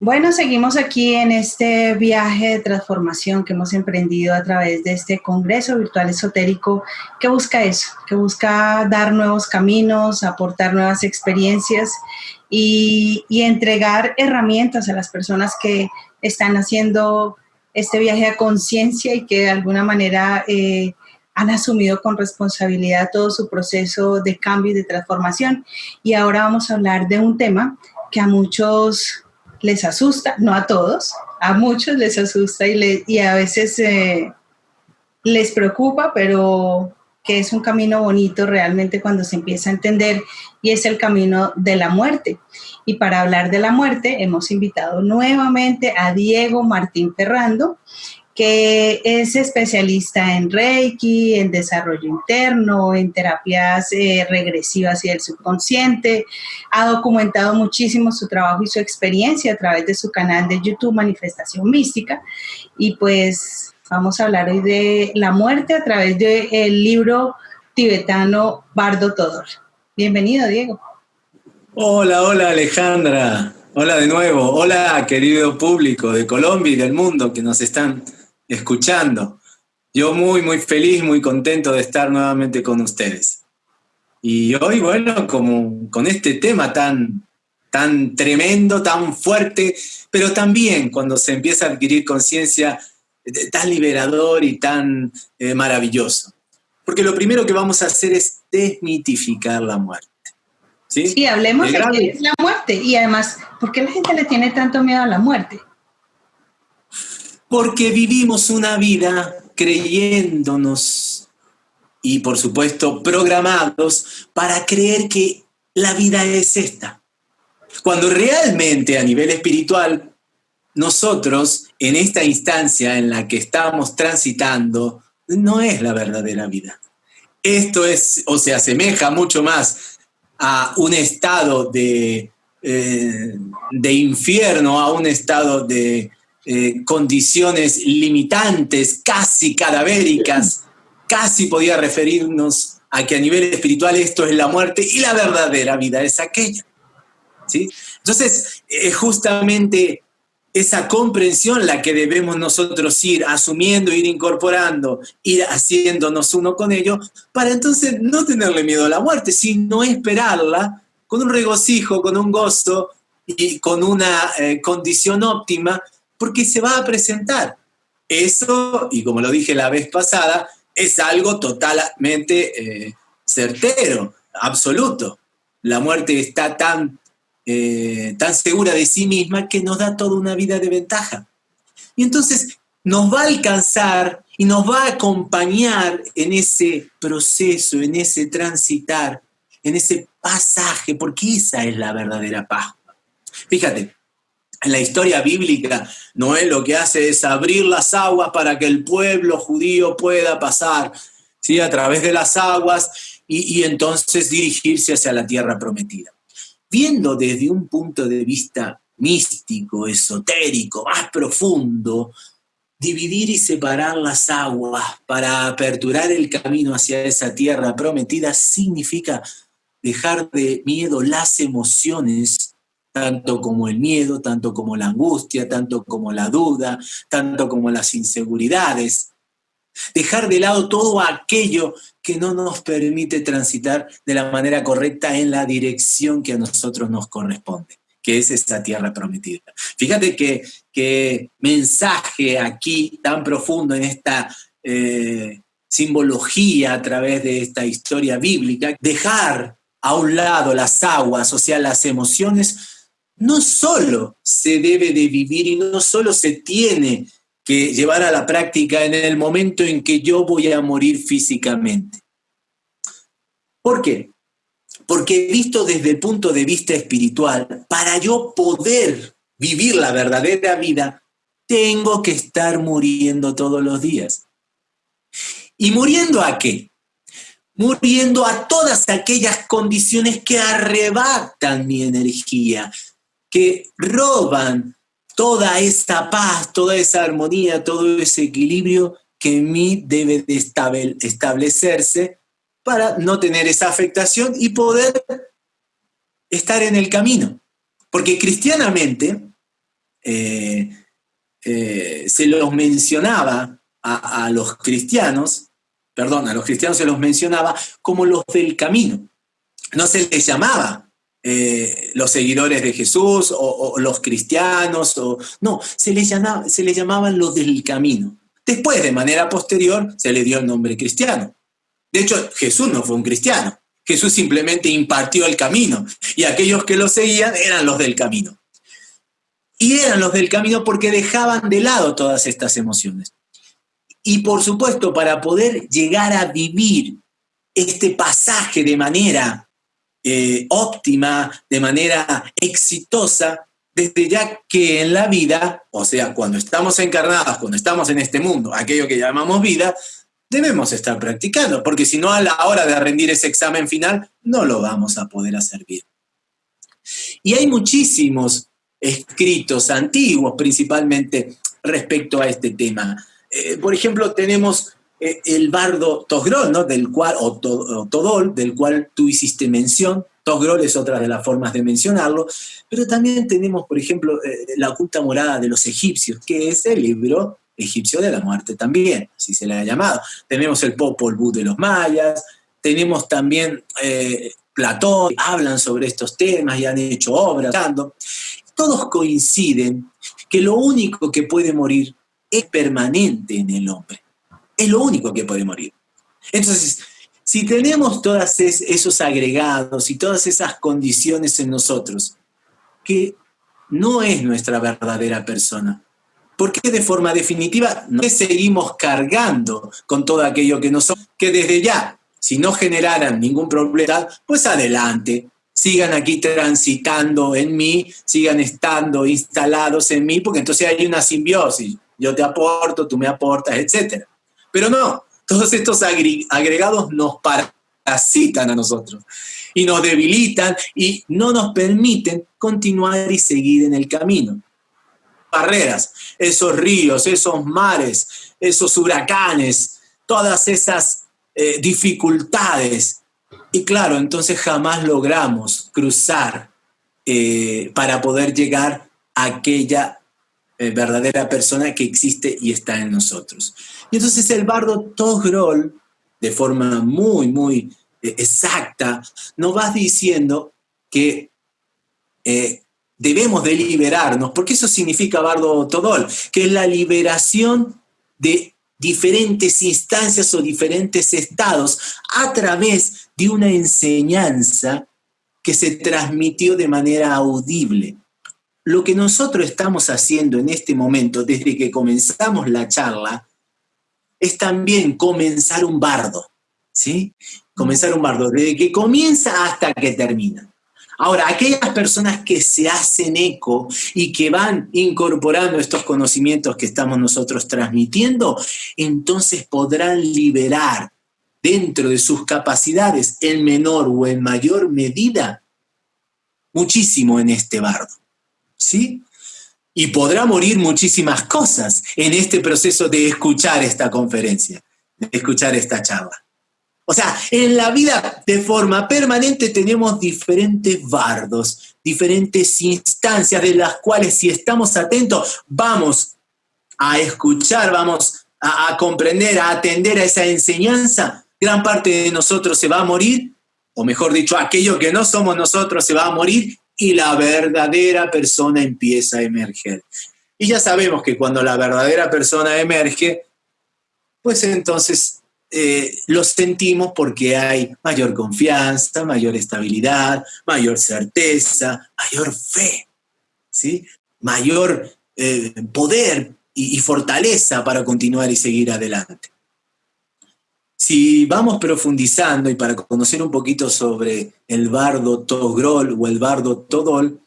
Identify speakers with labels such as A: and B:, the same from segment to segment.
A: Bueno, seguimos aquí en este viaje de transformación que hemos emprendido a través de este Congreso Virtual Esotérico que busca eso, que busca dar nuevos caminos, aportar nuevas experiencias y, entregar herramientas a las personas que están haciendo este viaje a conciencia y que de alguna manera eh, han asumido con responsabilidad todo su proceso de cambio y de transformación. Y ahora vamos a hablar de un tema que a muchos les asusta, no a todos, a muchos les asusta y, y a veces eh, les preocupa, pero que es un camino bonito realmente cuando se empieza a entender y es el camino de la muerte. Y para hablar de la muerte hemos invitado nuevamente a Diego Martín Ferrando que es especialista en Reiki, en desarrollo interno, en terapias eh, regresivas y del subconsciente. Ha documentado muchísimo su trabajo y su experiencia a través de su canal de YouTube Manifestación Mística. Y pues vamos a hablar hoy de la muerte a través del libro tibetano Bardo Todor. Bienvenido, Diego.
B: Hola, hola Alejandra. Hola de nuevo. Hola querido público de Colombia y del mundo que nos están escuchando. Yo muy, muy feliz, muy contento de estar nuevamente con ustedes. Y hoy, bueno, como con este tema tan, tan tremendo, tan fuerte, pero también cuando se empieza a adquirir conciencia, eh, tan liberador y tan eh, maravilloso. Porque lo primero que vamos a hacer es desmitificar la muerte.
A: Sí, sí hablemos de es la muerte y además, ¿por qué la gente le tiene tanto miedo a la muerte?
B: Porque vivimos una vida creyéndonos y por supuesto programados para creer que la vida es esta. Cuando realmente a nivel espiritual nosotros en esta instancia en la que estamos transitando no es la verdadera vida. Esto es o se asemeja mucho más a un estado de, eh, de infierno, a un estado de, eh, condiciones limitantes, casi cadavéricas, casi podía referirnos a que a nivel espiritual esto es la muerte y la verdadera vida es aquella. ¿sí? Entonces, es justamente esa comprensión la que debemos nosotros ir asumiendo, ir incorporando, ir haciéndonos uno con ello, para entonces no tenerle miedo a la muerte, sino esperarla con un regocijo, con un gozo y con una eh, condición óptima porque se va a presentar. Eso, y como lo dije la vez pasada, es algo totalmente eh, certero, absoluto. La muerte está tan, eh, tan segura de sí misma que nos da toda una vida de ventaja. Y entonces nos va a alcanzar y nos va a acompañar en ese proceso, en ese transitar, en ese pasaje, porque esa es la verdadera paz. Fíjate, en la historia bíblica, Noé lo que hace es abrir las aguas para que el pueblo judío pueda pasar ¿sí? a través de las aguas y, y entonces dirigirse hacia la tierra prometida. Viendo desde un punto de vista místico, esotérico, más profundo, dividir y separar las aguas para aperturar el camino hacia esa tierra prometida significa dejar de miedo las emociones tanto como el miedo, tanto como la angustia, tanto como la duda, tanto como las inseguridades. Dejar de lado todo aquello que no nos permite transitar de la manera correcta en la dirección que a nosotros nos corresponde, que es esta tierra prometida. Fíjate que mensaje aquí tan profundo en esta eh, simbología a través de esta historia bíblica, dejar a un lado las aguas, o sea, las emociones, no solo se debe de vivir y no solo se tiene que llevar a la práctica en el momento en que yo voy a morir físicamente. ¿Por qué? Porque visto desde el punto de vista espiritual, para yo poder vivir la verdadera vida, tengo que estar muriendo todos los días. ¿Y muriendo a qué? Muriendo a todas aquellas condiciones que arrebatan mi energía, que roban toda esta paz, toda esa armonía, todo ese equilibrio que en mí debe de establecerse para no tener esa afectación y poder estar en el camino. Porque cristianamente eh, eh, se los mencionaba a, los cristianos, perdón, a los cristianos se los mencionaba como los del camino. No se les llamaba los seguidores de Jesús o, los cristianos, o, no, se les, llamaba, se les llamaban los del camino. Después, de manera posterior, se le dio el nombre cristiano. De hecho, Jesús no fue un cristiano. Jesús simplemente impartió el camino y aquellos que lo seguían eran los del camino. Y eran los del camino porque dejaban de lado todas estas emociones. Y por supuesto, para poder llegar a vivir este pasaje de manera eh, óptima, de manera exitosa, desde ya que en la vida, o sea, cuando estamos encarnados, cuando estamos en este mundo, aquello que llamamos vida, debemos estar practicando, porque si no a la hora de rendir ese examen final, no lo vamos a poder hacer bien. Y hay muchísimos escritos antiguos, principalmente respecto a este tema. Eh, por ejemplo, tenemos eh, el bardo Tosgrol, ¿no? del cual, o, Todol, del cual tú hiciste mención, Tosgrol es otra de las formas de mencionarlo, pero también tenemos, por ejemplo, eh, la oculta morada de los egipcios, que es el libro egipcio de la muerte también, así se le ha llamado. Tenemos el Popol Vuh de los mayas, tenemos también eh, Platón, hablan sobre estos temas y han hecho obras. Todos coinciden que lo único que puede morir es permanente en el hombre. Es lo único que puede morir. Entonces, si tenemos todos esos agregados y todas esas condiciones en nosotros, que no es nuestra verdadera persona, porque de forma definitiva no seguimos cargando con todo aquello que no somos, que desde ya, si no generaran ningún problema, pues adelante, sigan aquí transitando en mí, sigan estando instalados en mí, porque entonces hay una simbiosis, yo te aporto, tú me aportas, etc. Pero no, todos estos agregados nos parasitan a nosotros y nos debilitan y no nos permiten continuar y seguir en el camino. Barreras, esos ríos, esos mares, esos huracanes, todas esas eh, dificultades. Y claro, entonces jamás logramos cruzar eh, para poder llegar a aquella eh, verdadera persona que existe y está en nosotros. Y entonces el bardo Togrol, de forma muy, muy eh, exacta, nos va diciendo que eh, debemos de liberarnos, porque eso significa bardo Togrol, que es la liberación de diferentes instancias o diferentes estados a través de una enseñanza que se transmitió de manera audible. Lo que nosotros estamos haciendo en este momento, desde que comenzamos la charla, es también comenzar un bardo, ¿sí? Comenzar un bardo, desde que comienza hasta que termina. Ahora, aquellas personas que se hacen eco y que van incorporando estos conocimientos que estamos nosotros transmitiendo, entonces podrán liberar dentro de sus capacidades, en menor o en mayor medida, muchísimo en este bardo. ¿Sí? Y podrá morir muchísimas cosas en este proceso de escuchar esta conferencia, de escuchar esta charla. O sea, en la vida de forma permanente tenemos diferentes bardos, diferentes instancias de las cuales si estamos atentos vamos a escuchar, vamos a, a comprender, a atender a esa enseñanza. Gran parte de nosotros se va a morir, o mejor dicho, aquello que no somos nosotros se va a morir y la verdadera persona empieza a emerger. Y ya sabemos que cuando la verdadera persona emerge, pues entonces eh, lo sentimos porque hay mayor confianza, mayor estabilidad, mayor certeza, mayor fe, ¿sí? mayor eh, poder y fortaleza para continuar y seguir adelante. Si vamos profundizando y para conocer un poquito sobre el bardo Togrol o el bardo Todol,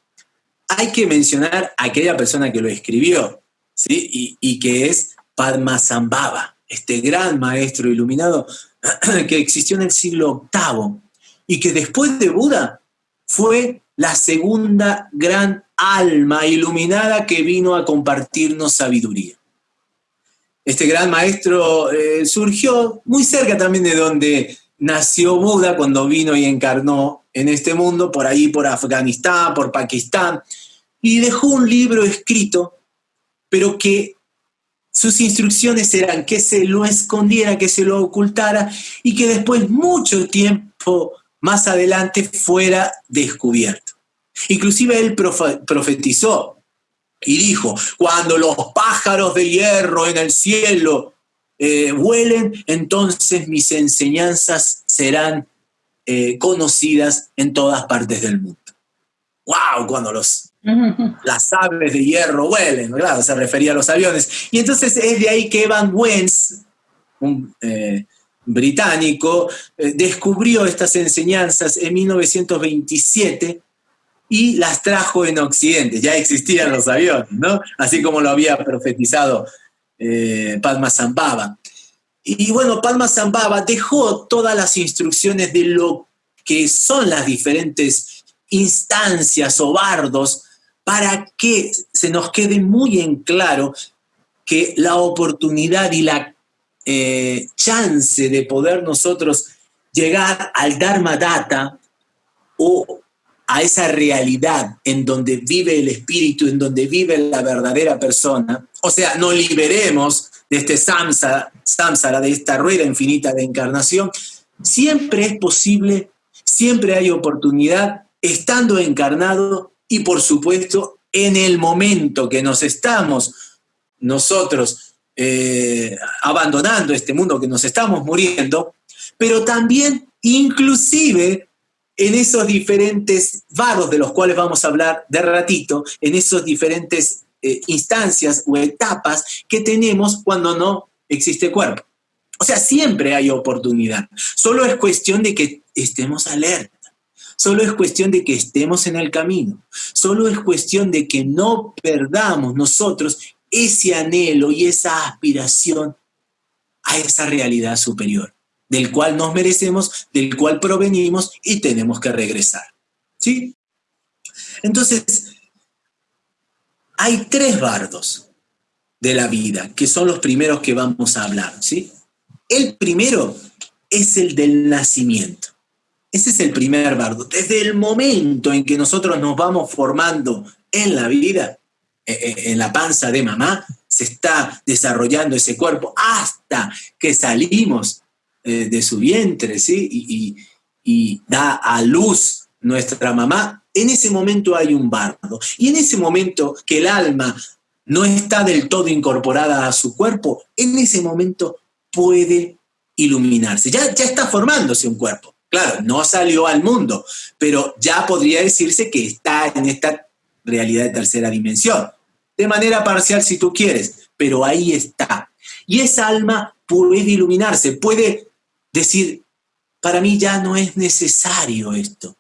B: hay que mencionar a aquella persona que lo escribió, ¿sí? y, que es Padmasambhava, este gran maestro iluminado que existió en el siglo VIII y que después de Buda fue la segunda gran alma iluminada que vino a compartirnos sabiduría. Este gran maestro eh, surgió muy cerca también de donde nació Buda cuando vino y encarnó en este mundo, por ahí por Afganistán, por Pakistán, y dejó un libro escrito, pero que sus instrucciones eran que se lo escondiera, que se lo ocultara y que después, mucho tiempo más adelante, fuera descubierto. Inclusive él profetizó y dijo, cuando los pájaros de hierro en el cielo eh, vuelen, entonces mis enseñanzas serán eh, conocidas en todas partes del mundo. ¡Wow! Cuando los, las aves de hierro vuelen, ¿verdad? Se refería a los aviones. Y entonces es de ahí que Evan Wentz, un eh, británico, descubrió estas enseñanzas en 1927 y las trajo en Occidente. Ya existían los aviones, ¿no? Así como lo había profetizado eh, Padma Zambaba. Y bueno, Padma Zambaba dejó todas las instrucciones de lo que son las diferentes instancias o bardos para que se nos quede muy en claro que la oportunidad y la eh, chance de poder nosotros llegar al Dharma Data o a esa realidad en donde vive el espíritu, en donde vive la verdadera persona, o sea, nos liberemos de este samsara, samsara, de esta rueda infinita de encarnación, siempre es posible, siempre hay oportunidad estando encarnado y por supuesto en el momento que nos estamos nosotros eh, abandonando este mundo, que nos estamos muriendo, pero también inclusive en esos diferentes vados de los cuales vamos a hablar de ratito, en esos diferentes eh, instancias o etapas que tenemos cuando no existe cuerpo. O sea, siempre hay oportunidad. Solo es cuestión de que estemos alerta. Solo es cuestión de que estemos en el camino. Solo es cuestión de que no perdamos nosotros ese anhelo y esa aspiración a esa realidad superior del cual nos merecemos, del cual provenimos y tenemos que regresar. ¿Sí? Entonces, hay tres bardos de la vida, que son los primeros que vamos a hablar, ¿sí? El primero es el del nacimiento. Ese es el primer bardo. Desde el momento en que nosotros nos vamos formando en la vida, eh, eh, en la panza de mamá, se está desarrollando ese cuerpo hasta que salimos eh, de su vientre, ¿sí? Y, y, da a luz nuestra mamá, en ese momento hay un bardo. Y en ese momento que el alma no está del todo incorporada a su cuerpo, en ese momento puede iluminarse. Ya, ya está formándose un cuerpo. Claro, no salió al mundo, pero ya podría decirse que está en esta realidad de tercera dimensión. De manera parcial si tú quieres, pero ahí está. Y esa alma puede iluminarse, puede decir, para mí ya no es necesario esto.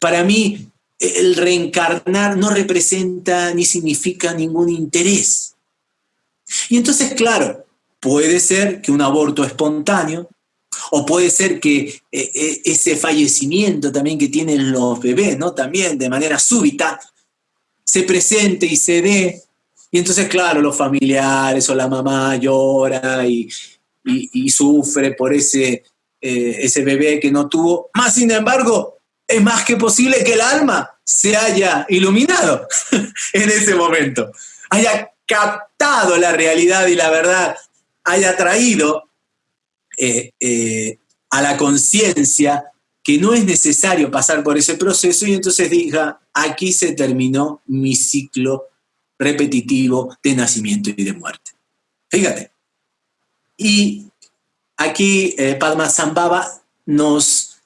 B: Para mí el reencarnar no representa ni significa ningún interés. Y entonces, claro, puede ser que un aborto espontáneo, o puede ser que eh, eh, ese fallecimiento también que tienen los bebés, ¿no? También de manera súbita, se presente y se dé. Y entonces, claro, los familiares o la mamá llora y, y, sufre por ese, eh, ese bebé que no tuvo. Más sin embargo, es más que posible que el alma se haya iluminado en ese momento, haya captado la realidad y la verdad, haya traído eh, eh, a la conciencia que no es necesario pasar por ese proceso y entonces diga, aquí se terminó mi ciclo repetitivo de nacimiento y de muerte. Fíjate, y aquí eh, Padma Zambaba nos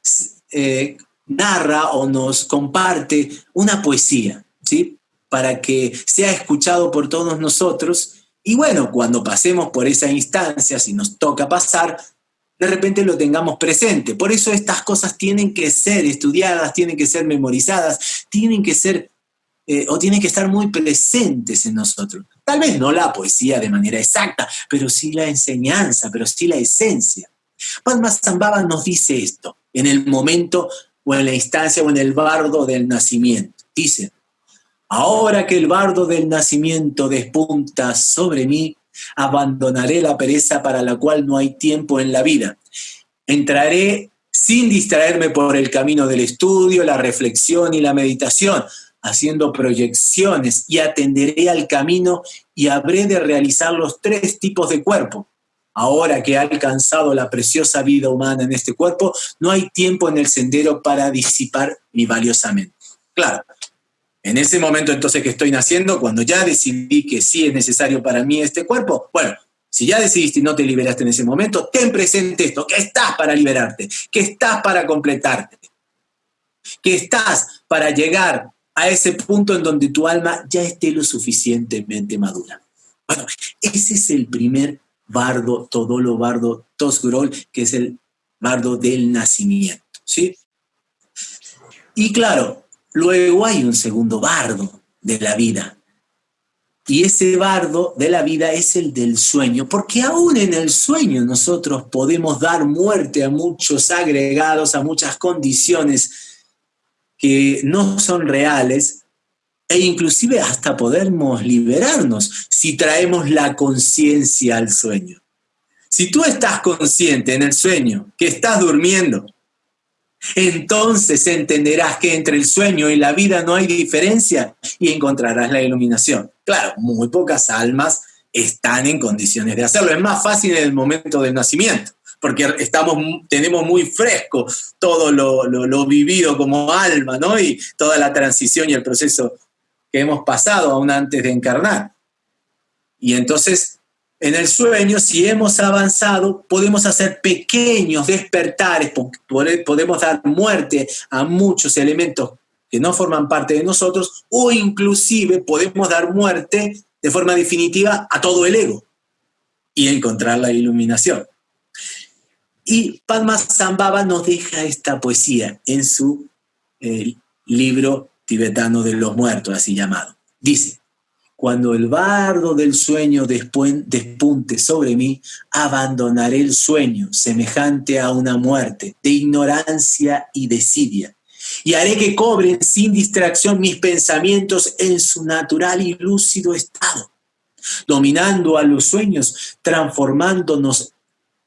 B: eh, narra o nos comparte una poesía, ¿sí? Para que sea escuchado por todos nosotros. Y bueno, cuando pasemos por esa instancia, si nos toca pasar, de repente lo tengamos presente. Por eso estas cosas tienen que ser estudiadas, tienen que ser memorizadas, tienen que ser eh, o tienen que estar muy presentes en nosotros. Tal vez no la poesía de manera exacta, pero sí la enseñanza, pero sí la esencia. Padma Zambaba nos dice esto en el momento o en la instancia o en el bardo del nacimiento. Dice, ahora que el bardo del nacimiento despunta sobre mí, abandonaré la pereza para la cual no hay tiempo en la vida. Entraré sin distraerme por el camino del estudio, la reflexión y la meditación, haciendo proyecciones y atenderé al camino y habré de realizar los tres tipos de cuerpo. Ahora que he alcanzado la preciosa vida humana en este cuerpo, no hay tiempo en el sendero para disipar mi valiosamente. Claro, en ese momento entonces que estoy naciendo, cuando ya decidí que sí es necesario para mí este cuerpo, bueno, si ya decidiste y no te liberaste en ese momento, ten presente esto, que estás para liberarte, que estás para completarte, que estás para llegar a ese punto en donde tu alma ya esté lo suficientemente madura. Bueno, ese es el primer bardo, todolo bardo, tosgrol, que es el bardo del nacimiento, ¿sí? Y claro, luego hay un segundo bardo de la vida. Y ese bardo de la vida es el del sueño, porque aún en el sueño nosotros podemos dar muerte a muchos agregados, a muchas condiciones que no son reales e inclusive hasta podemos liberarnos si traemos la conciencia al sueño. Si tú estás consciente en el sueño que estás durmiendo, entonces entenderás que entre el sueño y la vida no hay diferencia y encontrarás la iluminación. Claro, muy pocas almas están en condiciones de hacerlo. Es más fácil en el momento del nacimiento porque estamos, tenemos muy fresco todo lo, vivido como alma, ¿no? Y toda la transición y el proceso que hemos pasado aún antes de encarnar. Y entonces, en el sueño, si hemos avanzado, podemos hacer pequeños despertares, podemos dar muerte a muchos elementos que no forman parte de nosotros, o inclusive podemos dar muerte de forma definitiva a todo el ego y encontrar la iluminación. Y Padmasambhava nos deja esta poesía en su eh, libro tibetano de los muertos, así llamado. Dice, cuando el bardo del sueño despunte sobre mí, abandonaré el sueño semejante a una muerte de ignorancia y desidia, y haré que cobren sin distracción mis pensamientos en su natural y lúcido estado, dominando a los sueños, transformándonos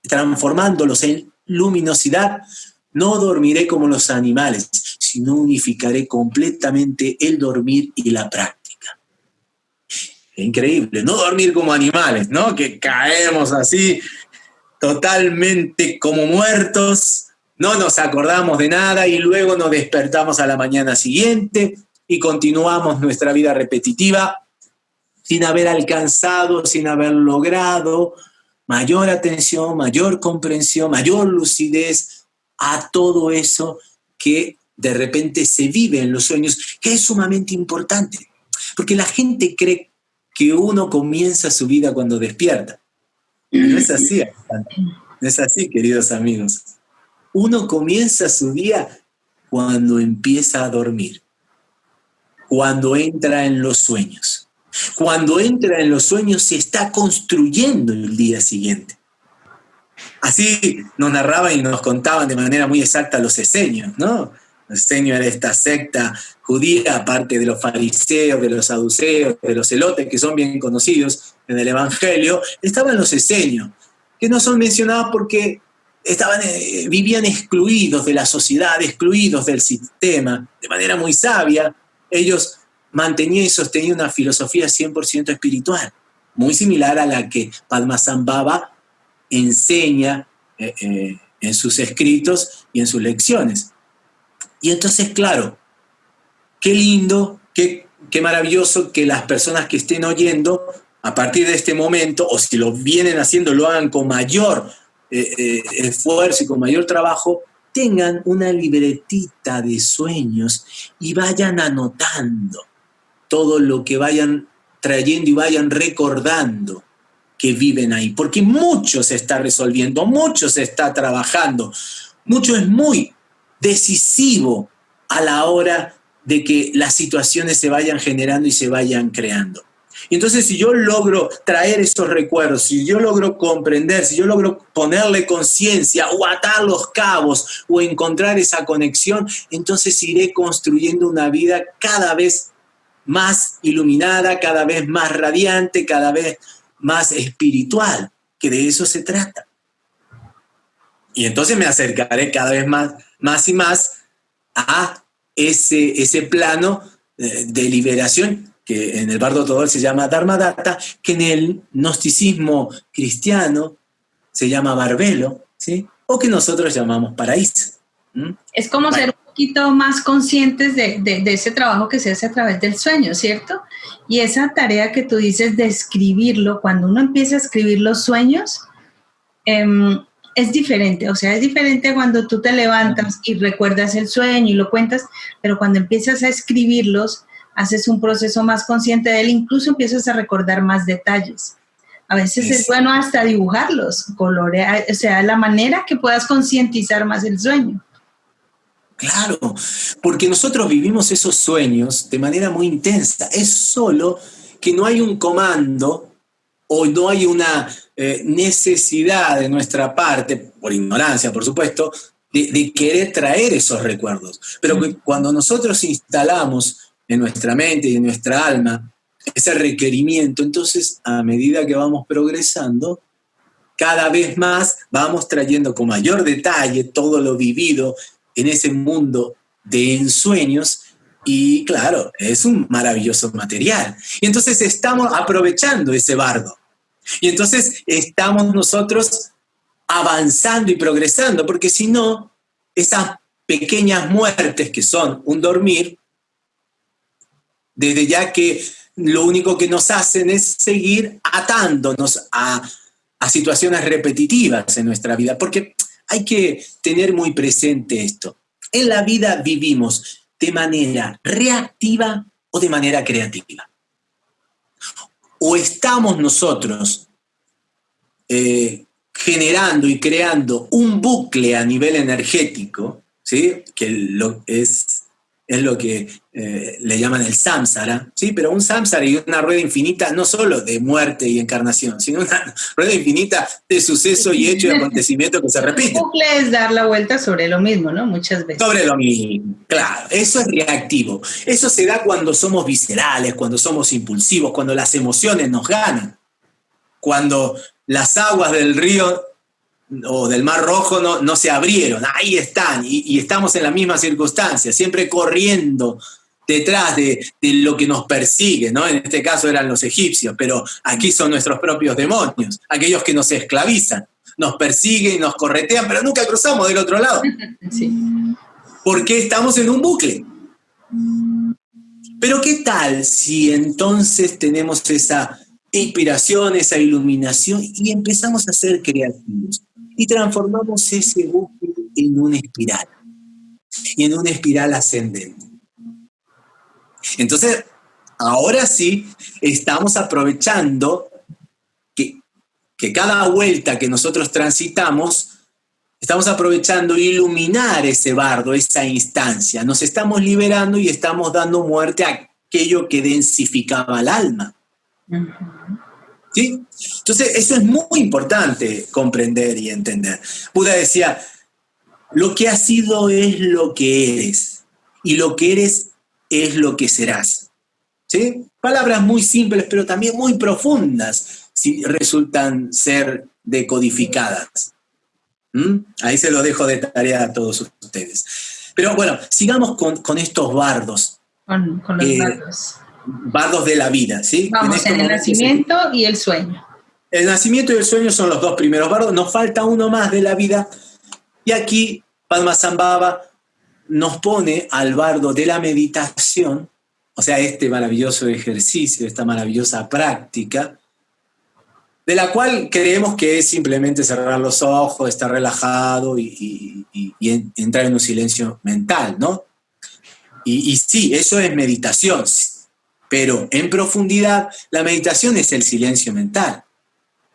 B: transformándolos en luminosidad, no dormiré como los animales, sino unificaré completamente el dormir y la práctica. Increíble, no dormir como animales, ¿no? Que caemos así totalmente como muertos, no nos acordamos de nada y luego nos despertamos a la mañana siguiente y continuamos nuestra vida repetitiva sin haber alcanzado, sin haber logrado mayor atención, mayor comprensión, mayor lucidez a todo eso que de repente se vive en los sueños, que es sumamente importante. Porque la gente cree que uno comienza su vida cuando despierta. No es así, no es así, queridos amigos. Uno comienza su día cuando empieza a dormir, cuando entra en los sueños. Cuando entra en los sueños se está construyendo el día siguiente. Así nos narraban y nos contaban de manera muy exacta los esenios, ¿no? Los esenios era esta secta judía, aparte de los fariseos, de los saduceos, de los celotes, que son bien conocidos en el Evangelio, estaban los esenios, que no son mencionados porque estaban, eh, vivían excluidos de la sociedad, excluidos del sistema, de manera muy sabia. Ellos mantenía y sostenía una filosofía 100% espiritual, muy similar a la que Padmasambhava enseña eh, eh, en sus escritos y en sus lecciones. Y entonces, claro, qué lindo, qué, qué maravilloso que las personas que estén oyendo a partir de este momento, o si lo vienen haciendo, lo hagan con mayor eh, esfuerzo y con mayor trabajo, tengan una libretita de sueños y vayan anotando todo lo que vayan trayendo y vayan recordando que viven ahí, porque mucho se está resolviendo, mucho se está trabajando, mucho es muy decisivo a la hora de que las situaciones se vayan generando y se vayan creando. Y entonces si yo logro traer esos recuerdos, si yo logro comprender, si yo logro ponerle conciencia o atar los cabos o encontrar esa conexión, entonces iré construyendo una vida cada vez más iluminada, cada vez más radiante, cada vez más espiritual, que de eso se trata. Y entonces me acercaré cada vez más, más y más a ese, ese plano eh, de liberación, que en el bardo todo se llama Dharmadata, que en el gnosticismo cristiano se llama Barbelo, ¿sí? o que nosotros llamamos paraíso.
A: Es como ser un poquito más conscientes de, ese trabajo que se hace a través del sueño, ¿cierto? Y esa tarea que tú dices de escribirlo, cuando uno empieza a escribir los sueños, em, es diferente, o sea, es diferente cuando tú te levantas y recuerdas el sueño y lo cuentas, pero cuando empiezas a escribirlos, haces un proceso más consciente de él, incluso empiezas a recordar más detalles. A veces es, bueno hasta dibujarlos, colorear, o sea, la manera que puedas concientizar más el sueño.
B: Claro, porque nosotros vivimos esos sueños de manera muy intensa. Es solo que no hay un comando o no hay una eh, necesidad de nuestra parte, por ignorancia, por supuesto, de, querer traer esos recuerdos. Pero cuando nosotros instalamos en nuestra mente y en nuestra alma ese requerimiento, entonces a medida que vamos progresando, cada vez más vamos trayendo con mayor detalle todo lo vivido en ese mundo de ensueños y claro, es un maravilloso material. Y entonces estamos aprovechando ese bardo. Y entonces estamos nosotros avanzando y progresando, porque si no, esas pequeñas muertes que son un dormir, desde ya que lo único que nos hacen es seguir atándonos a, a situaciones repetitivas en nuestra vida, porque hay que tener muy presente esto. En la vida vivimos de manera reactiva o de manera creativa. O estamos nosotros eh, generando y creando un bucle a nivel energético, ¿sí? que lo, es es lo que eh, le llaman el samsara, ¿sí? pero un samsara y una rueda infinita no solo de muerte y encarnación, sino una rueda infinita de suceso y hecho y acontecimiento que se repite.
A: es dar la vuelta sobre lo mismo, ¿no? Muchas veces.
B: Sobre lo mismo, claro, eso es reactivo. Eso se da cuando somos viscerales, cuando somos impulsivos, cuando las emociones nos ganan, cuando las aguas del río o del Mar Rojo no, no se abrieron, ahí están, y, estamos en la misma circunstancia, siempre corriendo detrás de, lo que nos persigue, ¿no? En este caso eran los egipcios, pero aquí son nuestros propios demonios, aquellos que nos esclavizan, nos persiguen, nos corretean, pero nunca cruzamos del otro lado. Sí. Porque estamos en un bucle. Pero ¿qué tal si entonces tenemos esa inspiración, esa iluminación y empezamos a ser creativos? Y transformamos ese bucle en una espiral, y en una espiral ascendente. Entonces, ahora sí, estamos aprovechando que, que cada vuelta que nosotros transitamos, estamos aprovechando iluminar ese bardo, esa instancia. Nos estamos liberando y estamos dando muerte a aquello que densificaba el alma. Entonces, eso es muy importante comprender y entender. Buda decía, lo que has sido es lo que eres, y lo que eres es lo que serás. ¿Sí? Palabras muy simples, pero también muy profundas, si resultan ser decodificadas. ¿Mm? Ahí se lo dejo de tarea a todos ustedes. Pero bueno, sigamos con, estos bardos.
A: Con, los eh, bardos
B: bardos de la vida, ¿sí?
A: Vamos en, este el nacimiento y el sueño.
B: El nacimiento y el sueño son los dos primeros bardos, nos falta uno más de la vida. Y aquí Padmasambhava nos pone al bardo de la meditación, o sea, este maravilloso ejercicio, esta maravillosa práctica, de la cual creemos que es simplemente cerrar los ojos, estar relajado y, entrar en un silencio mental, ¿no? Y, y sí, eso es meditación, pero en profundidad, la meditación es el silencio mental.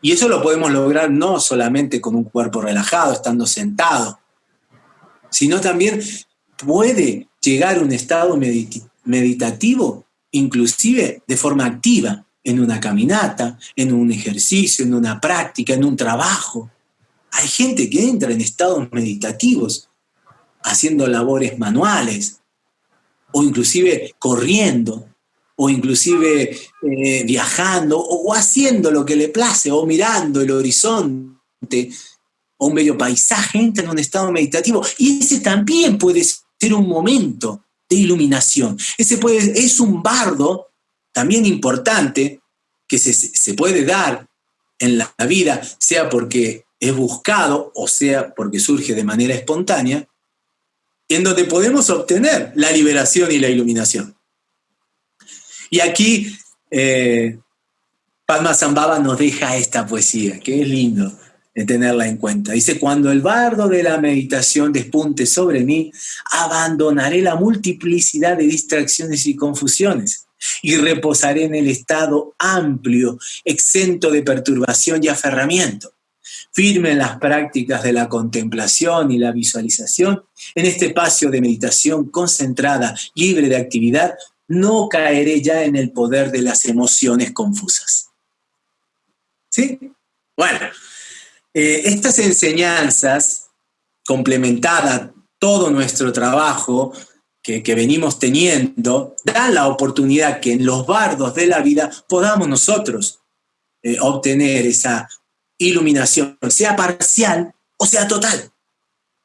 B: Y eso lo podemos lograr no solamente con un cuerpo relajado, estando sentado, sino también puede llegar a un estado meditativo, inclusive de forma activa, en una caminata, en un ejercicio, en una práctica, en un trabajo. Hay gente que entra en estados meditativos haciendo labores manuales o inclusive corriendo o inclusive eh, viajando o, haciendo lo que le place o mirando el horizonte o un bello paisaje, entra en un estado meditativo y ese también puede ser un momento de iluminación. Ese es un bardo también importante que se, se puede dar en la vida, sea porque es buscado o sea porque surge de manera espontánea, en donde podemos obtener la liberación y la iluminación. Y aquí eh, Zambaba nos deja esta poesía, que es lindo tenerla en cuenta. Dice, cuando el bardo de la meditación despunte sobre mí, abandonaré la multiplicidad de distracciones y confusiones y reposaré en el estado amplio, exento de perturbación y aferramiento firme en las prácticas de la contemplación y la visualización, en este espacio de meditación concentrada, libre de actividad, no caeré ya en el poder de las emociones confusas. ¿Sí? Bueno, eh, estas enseñanzas, complementadas todo nuestro trabajo que, venimos teniendo, dan la oportunidad que en los bardos de la vida podamos nosotros eh, obtener esa iluminación, sea parcial o sea total.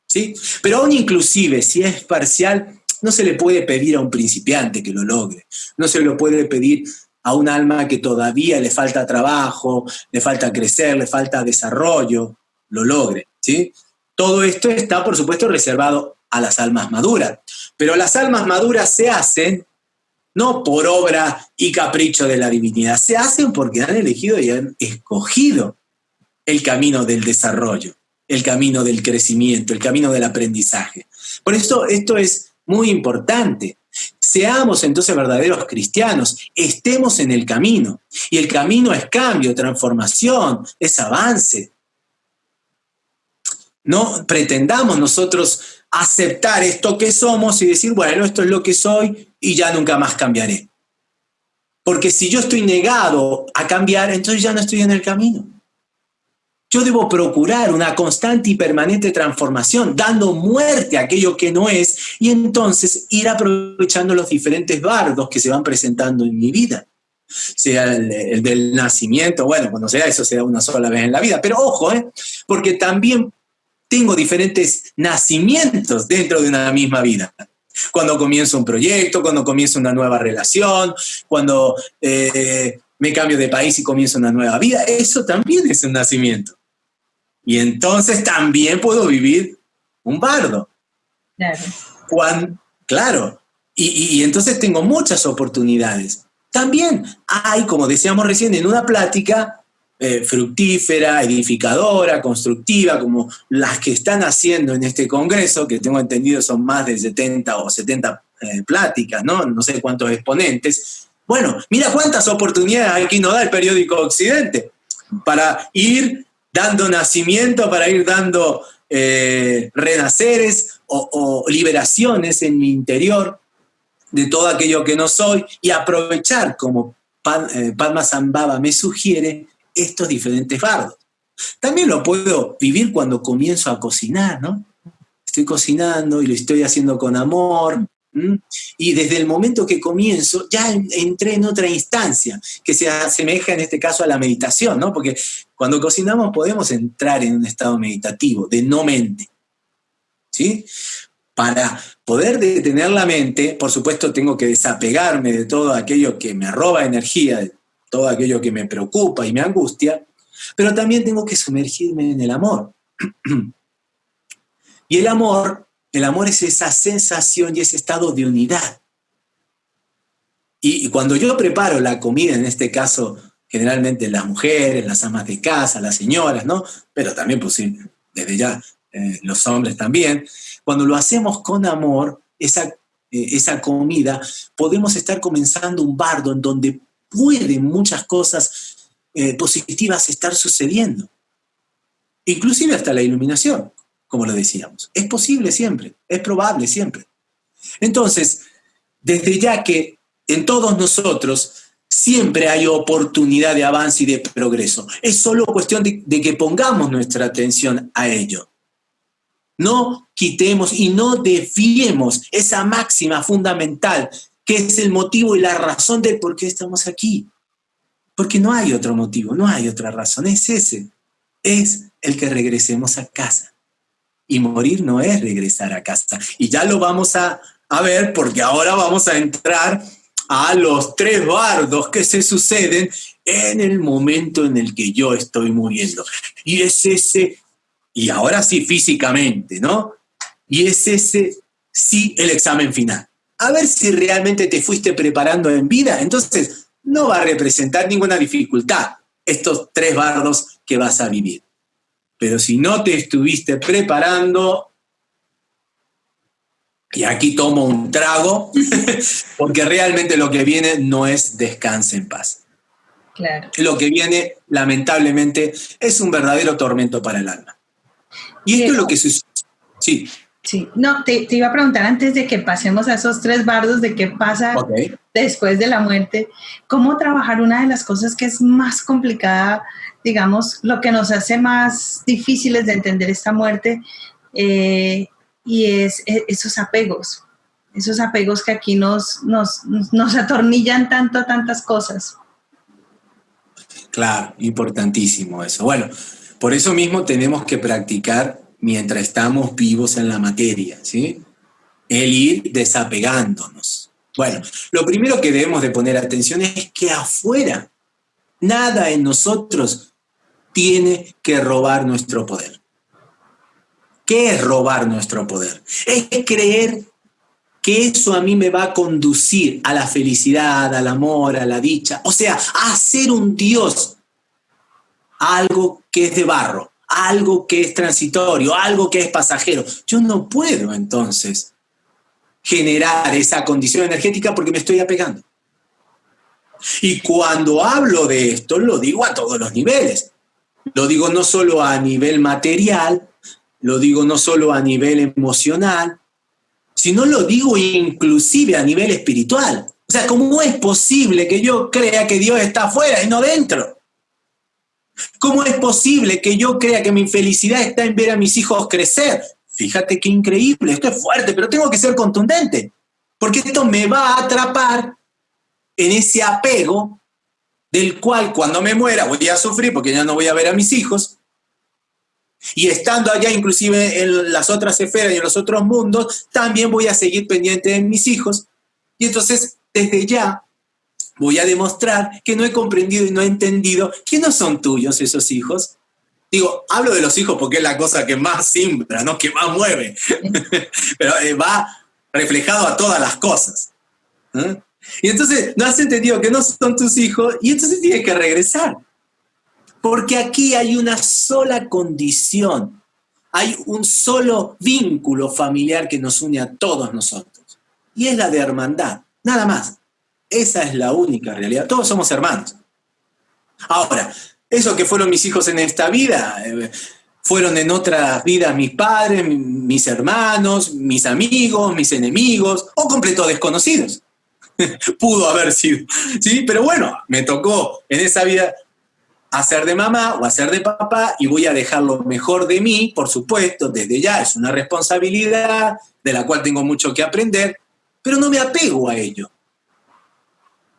B: ¿sí? Pero aún inclusive si es parcial, no se le puede pedir a un principiante que lo logre, no se lo puede pedir a un alma que todavía le falta trabajo, le falta crecer, le falta desarrollo, lo logre. ¿sí? Todo esto está, por supuesto, reservado a las almas maduras, pero las almas maduras se hacen no por obra y capricho de la divinidad, se hacen porque han elegido y han escogido el camino del desarrollo, el camino del crecimiento, el camino del aprendizaje. Por eso esto es muy importante. Seamos entonces verdaderos cristianos, estemos en el camino. Y el camino es cambio, transformación, es avance. No pretendamos nosotros aceptar esto que somos y decir, bueno, esto es lo que soy y ya nunca más cambiaré. Porque si yo estoy negado a cambiar, entonces ya no estoy en el camino. Yo debo procurar una constante y permanente transformación, dando muerte a aquello que no es, y entonces ir aprovechando los diferentes bardos que se van presentando en mi vida. Sea el, del nacimiento, bueno, cuando sea eso, sea una sola vez en la vida. Pero ojo, ¿eh? porque también tengo diferentes nacimientos dentro de una misma vida cuando comienzo un proyecto, cuando comienzo una nueva relación, cuando eh, me cambio de país y comienzo una nueva vida, eso también es un nacimiento. Y entonces también puedo vivir un bardo. Claro. claro. Y, entonces tengo muchas oportunidades. También hay, como decíamos recién, en una plática eh, fructífera, edificadora, constructiva, como las que están haciendo en este congreso, que tengo entendido son más de 70 o 70 eh, pláticas, ¿no? No sé cuántos exponentes. Bueno, mira cuántas oportunidades aquí nos da el periódico Occidente para ir dando nacimiento, para ir dando eh, renaceres o, liberaciones en mi interior de todo aquello que no soy y aprovechar, como eh, Padma Zambaba me sugiere, estos diferentes fardos. También lo puedo vivir cuando comienzo a cocinar, ¿no? Estoy cocinando y lo estoy haciendo con amor, y desde el momento que comienzo, ya entré en otra instancia, que se asemeja en este caso a la meditación, ¿no? Porque cuando cocinamos podemos entrar en un estado meditativo, de no mente. ¿Sí? Para poder detener la mente, por supuesto, tengo que desapegarme de todo aquello que me roba energía, de todo aquello que me preocupa y me angustia, pero también tengo que sumergirme en el amor. y el amor el amor es esa sensación y ese estado de unidad. Y, cuando yo preparo la comida, en este caso, generalmente las mujeres, las amas de casa, las señoras, ¿no? Pero también, pues desde ya, eh, los hombres también. Cuando lo hacemos con amor, esa, eh, esa comida, podemos estar comenzando un bardo en donde pueden muchas cosas eh, positivas estar sucediendo. Inclusive hasta la iluminación como lo decíamos. Es posible siempre, es probable siempre. Entonces, desde ya que en todos nosotros siempre hay oportunidad de avance y de progreso, es solo cuestión de, que pongamos nuestra atención a ello. No quitemos y no desviemos esa máxima fundamental que es el motivo y la razón de por qué estamos aquí. Porque no hay otro motivo, no hay otra razón, es ese. Es el que regresemos a casa. Y morir no es regresar a casa. Y ya lo vamos a, A ver, porque ahora vamos a entrar a los tres bardos que se suceden en el momento en el que yo estoy muriendo. Y es ese, y ahora sí físicamente, ¿no? Y es ese, sí, el examen final. A ver si realmente te fuiste preparando en vida. Entonces, no va a representar ninguna dificultad estos tres bardos que vas a vivir. Pero si no te estuviste preparando, y aquí tomo un trago, porque realmente lo que viene no es descanse en paz.
A: Claro.
B: Lo que viene, lamentablemente, es un verdadero tormento para el alma. Y esto es lo que sucede. Sí.
A: Sí, no, te, iba a preguntar antes de que pasemos a esos tres bardos de qué pasa después de la muerte, cómo trabajar una de las cosas que es más complicada, digamos, lo que nos hace más difíciles de entender esta muerte, eh, y es, e, esos apegos, esos apegos que aquí nos, nos, nos atornillan tanto a tantas cosas.
B: Claro, importantísimo eso. Bueno, por eso mismo tenemos que practicar mientras estamos vivos en la materia, ¿sí? El ir desapegándonos. Bueno, lo primero que debemos de poner atención es que afuera nada en nosotros tiene que robar nuestro poder. ¿Qué es robar nuestro poder? Es creer que eso a mí me va a conducir a la felicidad, al amor, a la dicha, o sea, a ser un Dios, algo que es de barro, algo que es transitorio, algo que es pasajero. Yo no puedo entonces generar esa condición energética porque me estoy apegando. Y cuando hablo de esto, lo digo a todos los niveles. Lo digo no solo a nivel material, lo digo no solo a nivel emocional, sino lo digo inclusive a nivel espiritual. O sea, ¿cómo es posible que yo crea que Dios está afuera y no dentro? ¿Cómo es posible que yo crea que mi felicidad está en ver a mis hijos crecer? Fíjate qué increíble, esto es fuerte, pero tengo que ser contundente, porque esto me va a atrapar en ese apego del cual cuando me muera voy a sufrir porque ya no voy a ver a mis hijos, y estando allá inclusive en las otras esferas y en los otros mundos, también voy a seguir pendiente de mis hijos. Y entonces, desde ya, voy a demostrar que no he comprendido y no he entendido que no son tuyos esos hijos. Digo, hablo de los hijos porque es la cosa que más simbra, ¿no? que más mueve, pero eh, va reflejado a todas las cosas. ¿eh? Y entonces no has entendido que no son tus hijos y entonces tienes que regresar. Porque aquí hay una sola condición, hay un solo vínculo familiar que nos une a todos nosotros. Y es la de hermandad, nada más. Esa es la única realidad. Todos somos hermanos. Ahora, eso que fueron mis hijos en esta vida, eh, fueron en otras vidas mis padres, mis hermanos, mis amigos, mis enemigos o completos desconocidos. Pudo haber sido, ¿sí? Pero bueno, me tocó en esa vida hacer de mamá o hacer de papá y voy a dejar lo mejor de mí, por supuesto, desde ya es una responsabilidad de la cual tengo mucho que aprender, pero no me apego a ello.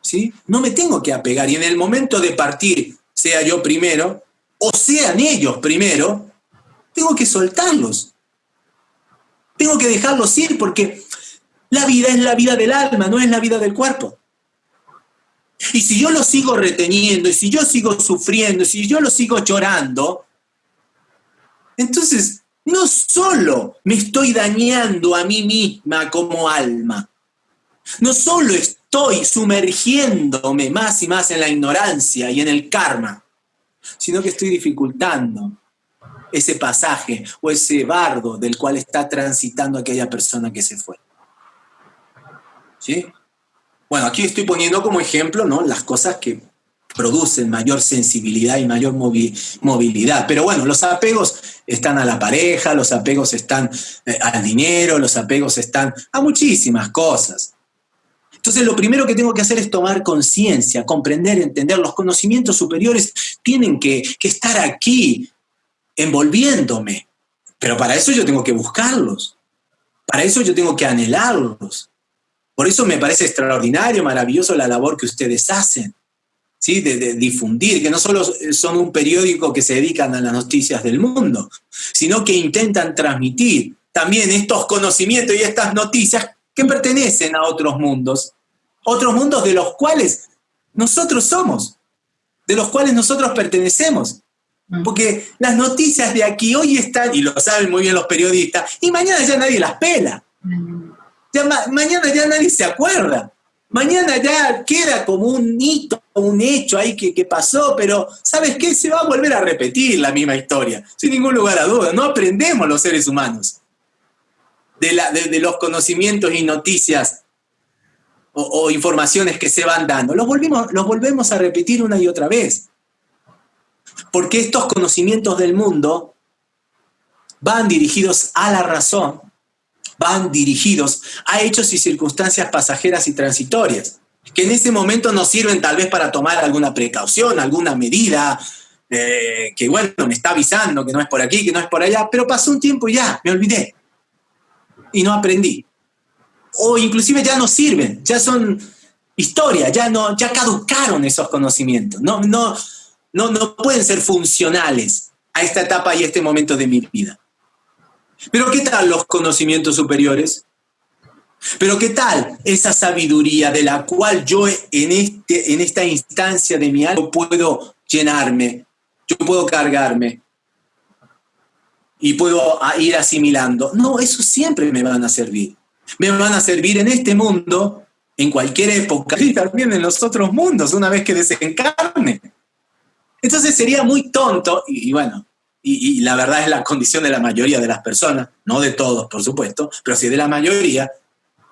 B: ¿Sí? No me tengo que apegar y en el momento de partir, sea yo primero o sean ellos primero, tengo que soltarlos. Tengo que dejarlos ir porque la vida es la vida del alma, no es la vida del cuerpo. Y si yo lo sigo reteniendo, y si yo sigo sufriendo, y si yo lo sigo llorando, entonces no solo me estoy dañando a mí misma como alma, no solo estoy sumergiéndome más y más en la ignorancia y en el karma, sino que estoy dificultando ese pasaje o ese bardo del cual está transitando aquella persona que se fue. Bueno, aquí estoy poniendo como ejemplo ¿no? las cosas que producen mayor sensibilidad y mayor movilidad. Pero bueno, los apegos están a la pareja, los apegos están eh, al dinero, los apegos están a muchísimas cosas. Entonces lo primero que tengo que hacer es tomar conciencia, comprender, entender. Los conocimientos superiores tienen que estar aquí, envolviéndome. Pero para eso yo tengo que buscarlos. Para eso yo tengo que anhelarlos. Por eso me parece extraordinario, maravilloso la labor que ustedes hacen, ¿sí? de, difundir, que no solo son un periódico que se dedican a las noticias del mundo, sino que intentan transmitir también estos conocimientos y estas noticias que pertenecen a otros mundos, otros mundos de los cuales nosotros somos, de los cuales nosotros pertenecemos. Mm. Porque las noticias de aquí hoy están, y lo saben muy bien los periodistas, y mañana ya nadie las pela. Mañana ya nadie se acuerda. Mañana ya queda como un hito, un hecho ahí que, pasó, pero ¿sabes qué? Se va a volver a repetir la misma historia, sin ningún lugar a duda. No aprendemos los seres humanos de, los conocimientos y noticias o, informaciones que se van dando. Los, los volvemos a repetir una y otra vez. Porque estos conocimientos del mundo van dirigidos a la razón, van dirigidos a hechos y circunstancias pasajeras y transitorias, que en ese momento nos sirven tal vez para tomar alguna precaución, alguna medida, eh, que bueno, me está avisando que no es por aquí, que no es por allá, pero pasó un tiempo y ya, me olvidé. Y no aprendí. O inclusive ya no sirven, ya son historia, ya, no, ya caducaron esos conocimientos, no, no, no, no pueden ser funcionales a esta etapa y este momento de mi vida. Pero ¿qué tal los conocimientos superiores? Pero ¿qué tal esa sabiduría de la cual yo en, este, en esta instancia de mi alma puedo llenarme, yo puedo cargarme y puedo ir asimilando? No, eso siempre me van a servir. Me van a servir en este mundo, en cualquier época y también en los otros mundos, una vez que desencarne. Entonces sería muy tonto, y bueno, y, la verdad es la condición de la mayoría de las personas, no de todos, por supuesto, pero sí de la mayoría,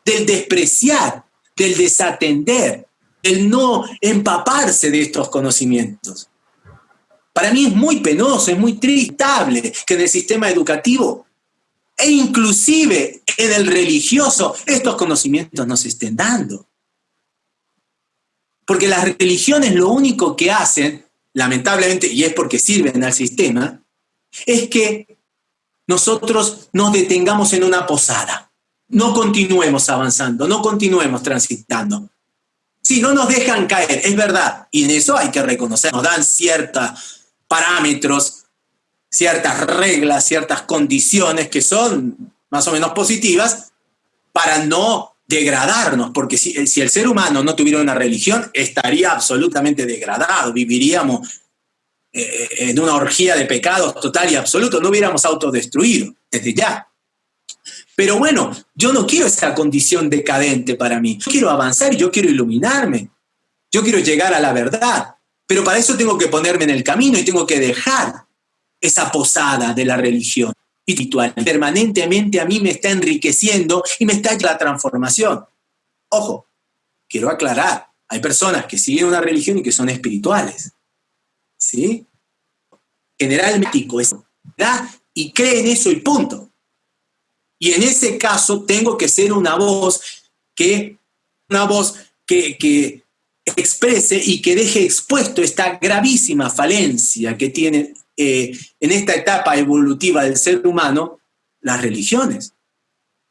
B: del despreciar, del desatender, del no empaparse de estos conocimientos. Para mí es muy penoso, es muy tristable que en el sistema educativo e inclusive en el religioso estos conocimientos no se estén dando. Porque las religiones lo único que hacen, lamentablemente, y es porque sirven al sistema, es que nosotros nos detengamos en una posada, no continuemos avanzando, no continuemos transitando. Si no nos dejan caer, es verdad, y en eso hay que reconocer, nos dan ciertos parámetros, ciertas reglas, ciertas condiciones que son más o menos positivas para no degradarnos, porque si, si el ser humano no tuviera una religión, estaría absolutamente degradado, viviríamos eh, en una orgía de pecados total y absoluto, no hubiéramos autodestruido desde ya. Pero bueno, yo no quiero esa condición decadente para mí. Yo quiero avanzar yo quiero iluminarme. Yo quiero llegar a la verdad. Pero para eso tengo que ponerme en el camino y tengo que dejar esa posada de la religión espiritual. Permanentemente a mí me está enriqueciendo y me está la transformación. Ojo, quiero aclarar, hay personas que siguen una religión y que son espirituales. ¿Sí? Generalmente eso, ¿verdad? Y cree en eso y punto. Y en ese caso tengo que ser una voz que, una voz que, que exprese y que deje expuesto esta gravísima falencia que tiene eh, en esta etapa evolutiva del ser humano las religiones.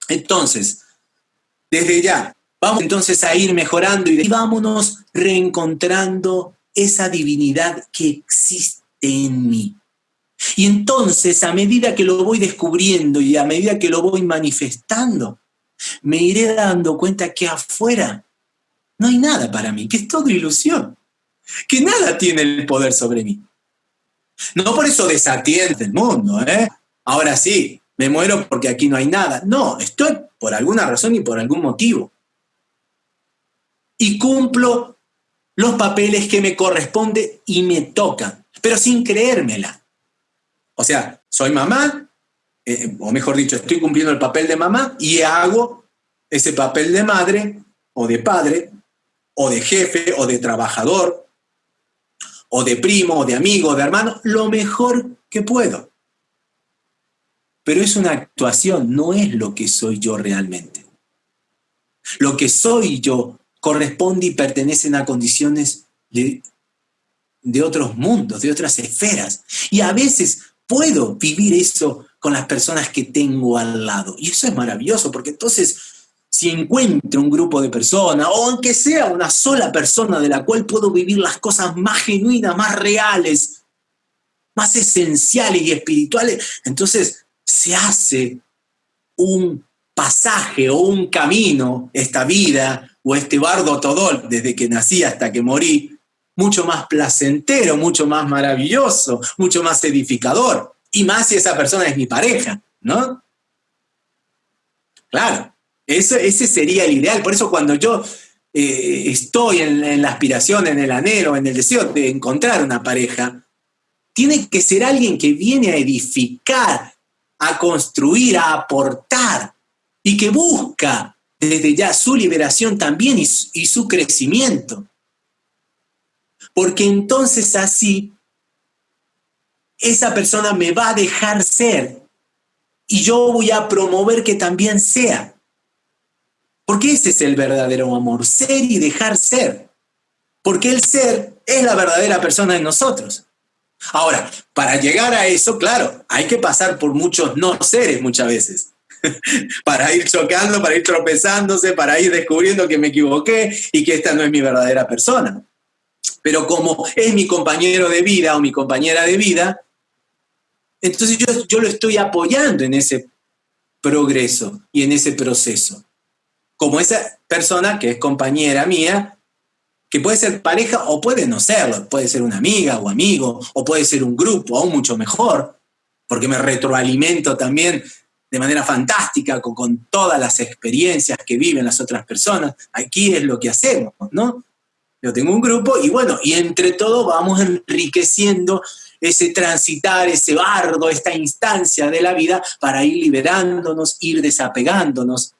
B: Entonces, desde ya, vamos entonces a ir mejorando y vámonos reencontrando esa divinidad que existe en mí. Y entonces, a medida que lo voy descubriendo y a medida que lo voy manifestando, me iré dando cuenta que afuera no hay nada para mí, que es todo ilusión, que nada tiene el poder sobre mí. No por eso desatiende el mundo, ¿eh? Ahora sí, me muero porque aquí no hay nada. No, estoy por alguna razón y por algún motivo. Y cumplo los papeles que me corresponden y me tocan, pero sin creérmela. O sea, soy mamá, eh, o mejor dicho, estoy cumpliendo el papel de mamá y hago ese papel de madre o de padre o de jefe o de trabajador o de primo o de amigo o de hermano lo mejor que puedo. Pero es una actuación, no es lo que soy yo realmente. Lo que soy yo corresponde y pertenecen a condiciones de, otros mundos, de otras esferas. Y a veces puedo vivir eso con las personas que tengo al lado. Y eso es maravilloso, porque entonces si encuentro un grupo de personas, o aunque sea una sola persona de la cual puedo vivir las cosas más genuinas, más reales, más esenciales y espirituales, entonces se hace un pasaje o un camino, esta vida o este bardo todol, desde que nací hasta que morí, mucho más placentero, mucho más maravilloso, mucho más edificador. Y más si esa persona es mi pareja, ¿no? Claro, eso, ese sería el ideal. Por eso cuando yo eh, estoy en, en la aspiración, en el anhelo, en el deseo de encontrar una pareja, tiene que ser alguien que viene a edificar, a construir, a aportar y que busca desde ya su liberación también y, su crecimiento. Porque entonces así esa persona me va a dejar ser y yo voy a promover que también sea. Porque ese es el verdadero amor, ser y dejar ser. Porque el ser es la verdadera persona en nosotros. Ahora, para llegar a eso, claro, hay que pasar por muchos no seres muchas veces. para ir chocando, para ir tropezándose, para ir descubriendo que me equivoqué y que esta no es mi verdadera persona. Pero como es mi compañero de vida o mi compañera de vida, entonces yo, yo lo estoy apoyando en ese progreso y en ese proceso. Como esa persona que es compañera mía que puede ser pareja o puede no serlo, puede ser una amiga o amigo, o puede ser un grupo, aún mucho mejor, porque me retroalimento también de manera fantástica con, con, todas las experiencias que viven las otras personas. Aquí es lo que hacemos, ¿no? Yo tengo un grupo y bueno, y entre todo vamos enriqueciendo ese transitar, ese bardo, esta instancia de la vida para ir liberándonos, ir desapegándonos.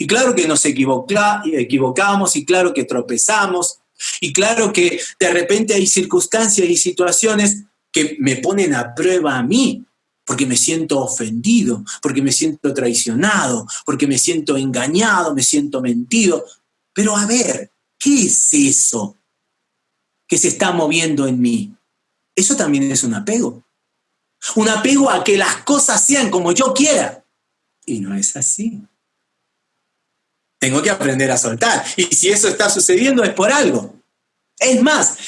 B: Y claro que nos equivoca, equivocamos y claro que tropezamos y claro que de repente hay circunstancias y situaciones que me ponen a prueba a mí, porque me siento ofendido, porque me siento traicionado, porque me siento engañado, me siento mentido. Pero a ver, ¿qué es eso que se está moviendo en mí? Eso también es un apego. Un apego a que las cosas sean como yo quiera. Y no es así. Tengo que aprender a soltar. Y si eso está sucediendo es por algo. Es más,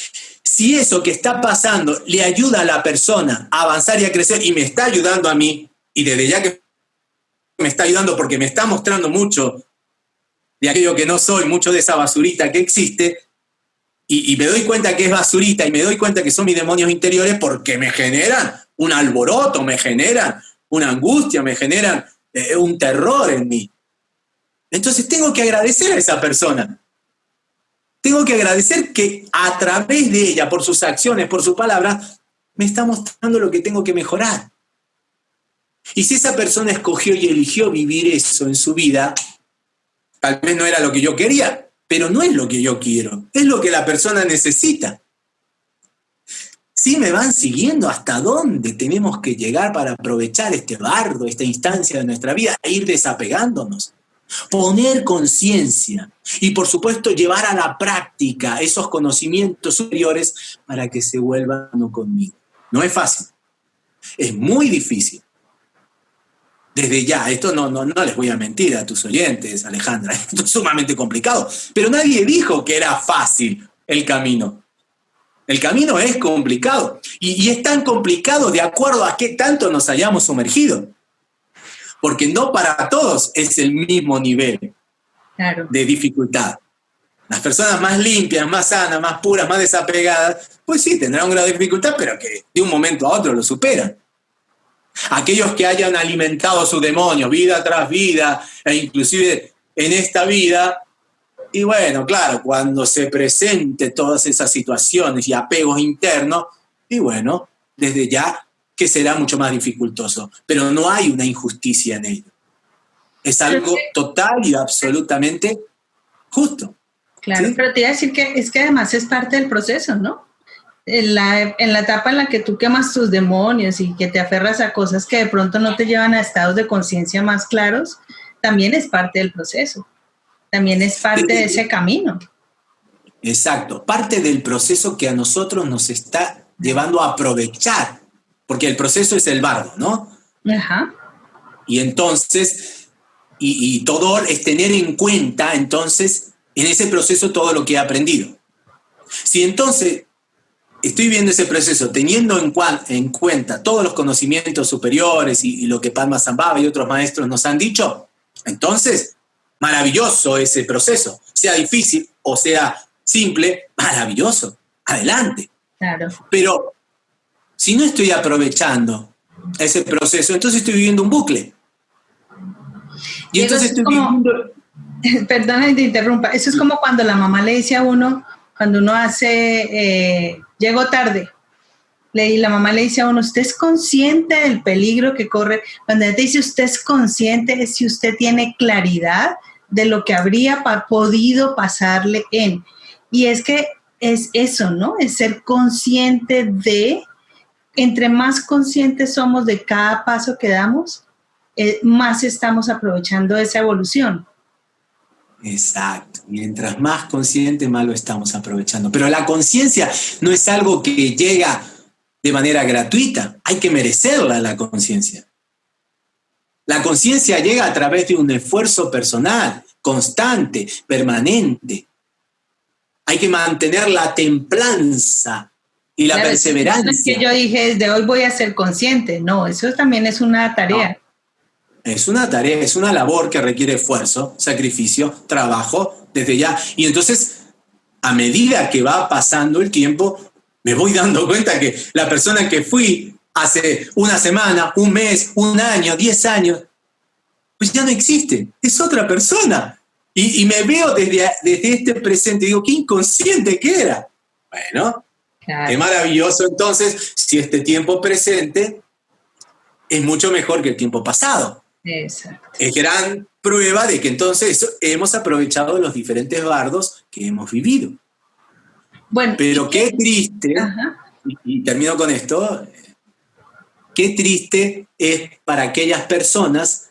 B: si eso que está pasando le ayuda a la persona a avanzar y a crecer y me está ayudando a mí, y desde ya que me está ayudando porque me está mostrando mucho de aquello que no soy, mucho de esa basurita que existe, y, me doy cuenta que es basurita y me doy cuenta que son mis demonios interiores porque me generan un alboroto, me generan una angustia, me generan eh, un terror en mí. Entonces tengo que agradecer a esa persona. Tengo que agradecer que a través de ella, por sus acciones, por sus palabras, me está mostrando lo que tengo que mejorar. Y si esa persona escogió y eligió vivir eso en su vida, tal vez no era lo que yo quería, pero no es lo que yo quiero, es lo que la persona necesita. Si me van siguiendo hasta dónde tenemos que llegar para aprovechar este bardo, esta instancia de nuestra vida e ir desapegándonos poner conciencia y por supuesto llevar a la práctica esos conocimientos superiores para que se vuelvan conmigo. No es fácil, es muy difícil. Desde ya, esto no, no, no les voy a mentir a tus oyentes, Alejandra, esto es sumamente complicado, pero nadie dijo que era fácil el camino. El camino es complicado y, y es tan complicado de acuerdo a qué tanto nos hayamos sumergido porque no para todos es el mismo nivel de dificultad. Las personas más limpias, más sanas, más puras, más desapegadas, pues sí, tendrán un grado de dificultad, pero que de un momento a otro lo superan. Aquellos que hayan alimentado su demonio vida tras vida, e inclusive en esta vida, y bueno, claro, cuando se presente todas esas situaciones y apegos internos, y bueno, desde ya que será mucho más dificultoso, pero no hay una injusticia en ello. Es algo total y absolutamente justo.
A: Claro, pero te iba a decir que es que además es parte del proceso, ¿no? En la, en la etapa en la que tú quemas tus demonios y que te aferras a cosas que de pronto no te llevan a estados de conciencia más claros, también es parte del proceso, también es parte de ese camino.
B: Exacto, parte del proceso que a nosotros nos está llevando a aprovechar porque el proceso es el bardo, ¿no? Ajá. Y entonces, y, todo es tener en cuenta, entonces, en ese proceso todo lo que he aprendido. Si entonces estoy viendo ese proceso teniendo en, en cuenta todos los conocimientos superiores y, lo que Palma Zambaba y otros maestros nos han dicho, Entonces, maravilloso ese proceso, sea difícil o sea simple, maravilloso, adelante.
A: Claro.
B: Pero si no estoy aprovechando ese proceso, entonces estoy viviendo un bucle.
A: Y, entonces estoy viviendo... Perdona que te interrumpa, eso es como cuando la mamá le dice a uno, cuando uno hace, eh, llego tarde, y la mamá le dice a uno, ¿usted es consciente del peligro que corre? Cuando te dice usted es consciente, es si usted tiene claridad de lo que habría podido pasarle en. Y es que es eso, ¿no? Es ser consciente de, entre más conscientes somos de cada paso que damos, eh, más estamos aprovechando esa evolución.
B: Exacto. Mientras más consciente, más lo estamos aprovechando. Pero la conciencia no es algo que llega de manera gratuita. Hay que merecerla la conciencia. La conciencia llega a través de un esfuerzo personal, constante, permanente. Hay que mantener la templanza y la perseverancia.
A: es que yo dije, desde hoy voy a ser consciente. No, eso también es una tarea.
B: Es una tarea, es una labor que requiere esfuerzo, sacrificio, trabajo, desde ya. Y entonces, a medida que va pasando el tiempo, me voy dando cuenta que la persona que fui hace una semana, un mes, un año, diez años, pues ya no existe, es otra persona. Y, me veo desde, desde este presente, digo, qué inconsciente que era. Bueno, qué maravilloso entonces si este tiempo presente es mucho mejor que el tiempo pasado.
A: Exacto.
B: Es gran prueba de que entonces hemos aprovechado los diferentes bardos que hemos vivido. Bueno, pero qué triste, y, termino con esto, qué triste es para aquellas personas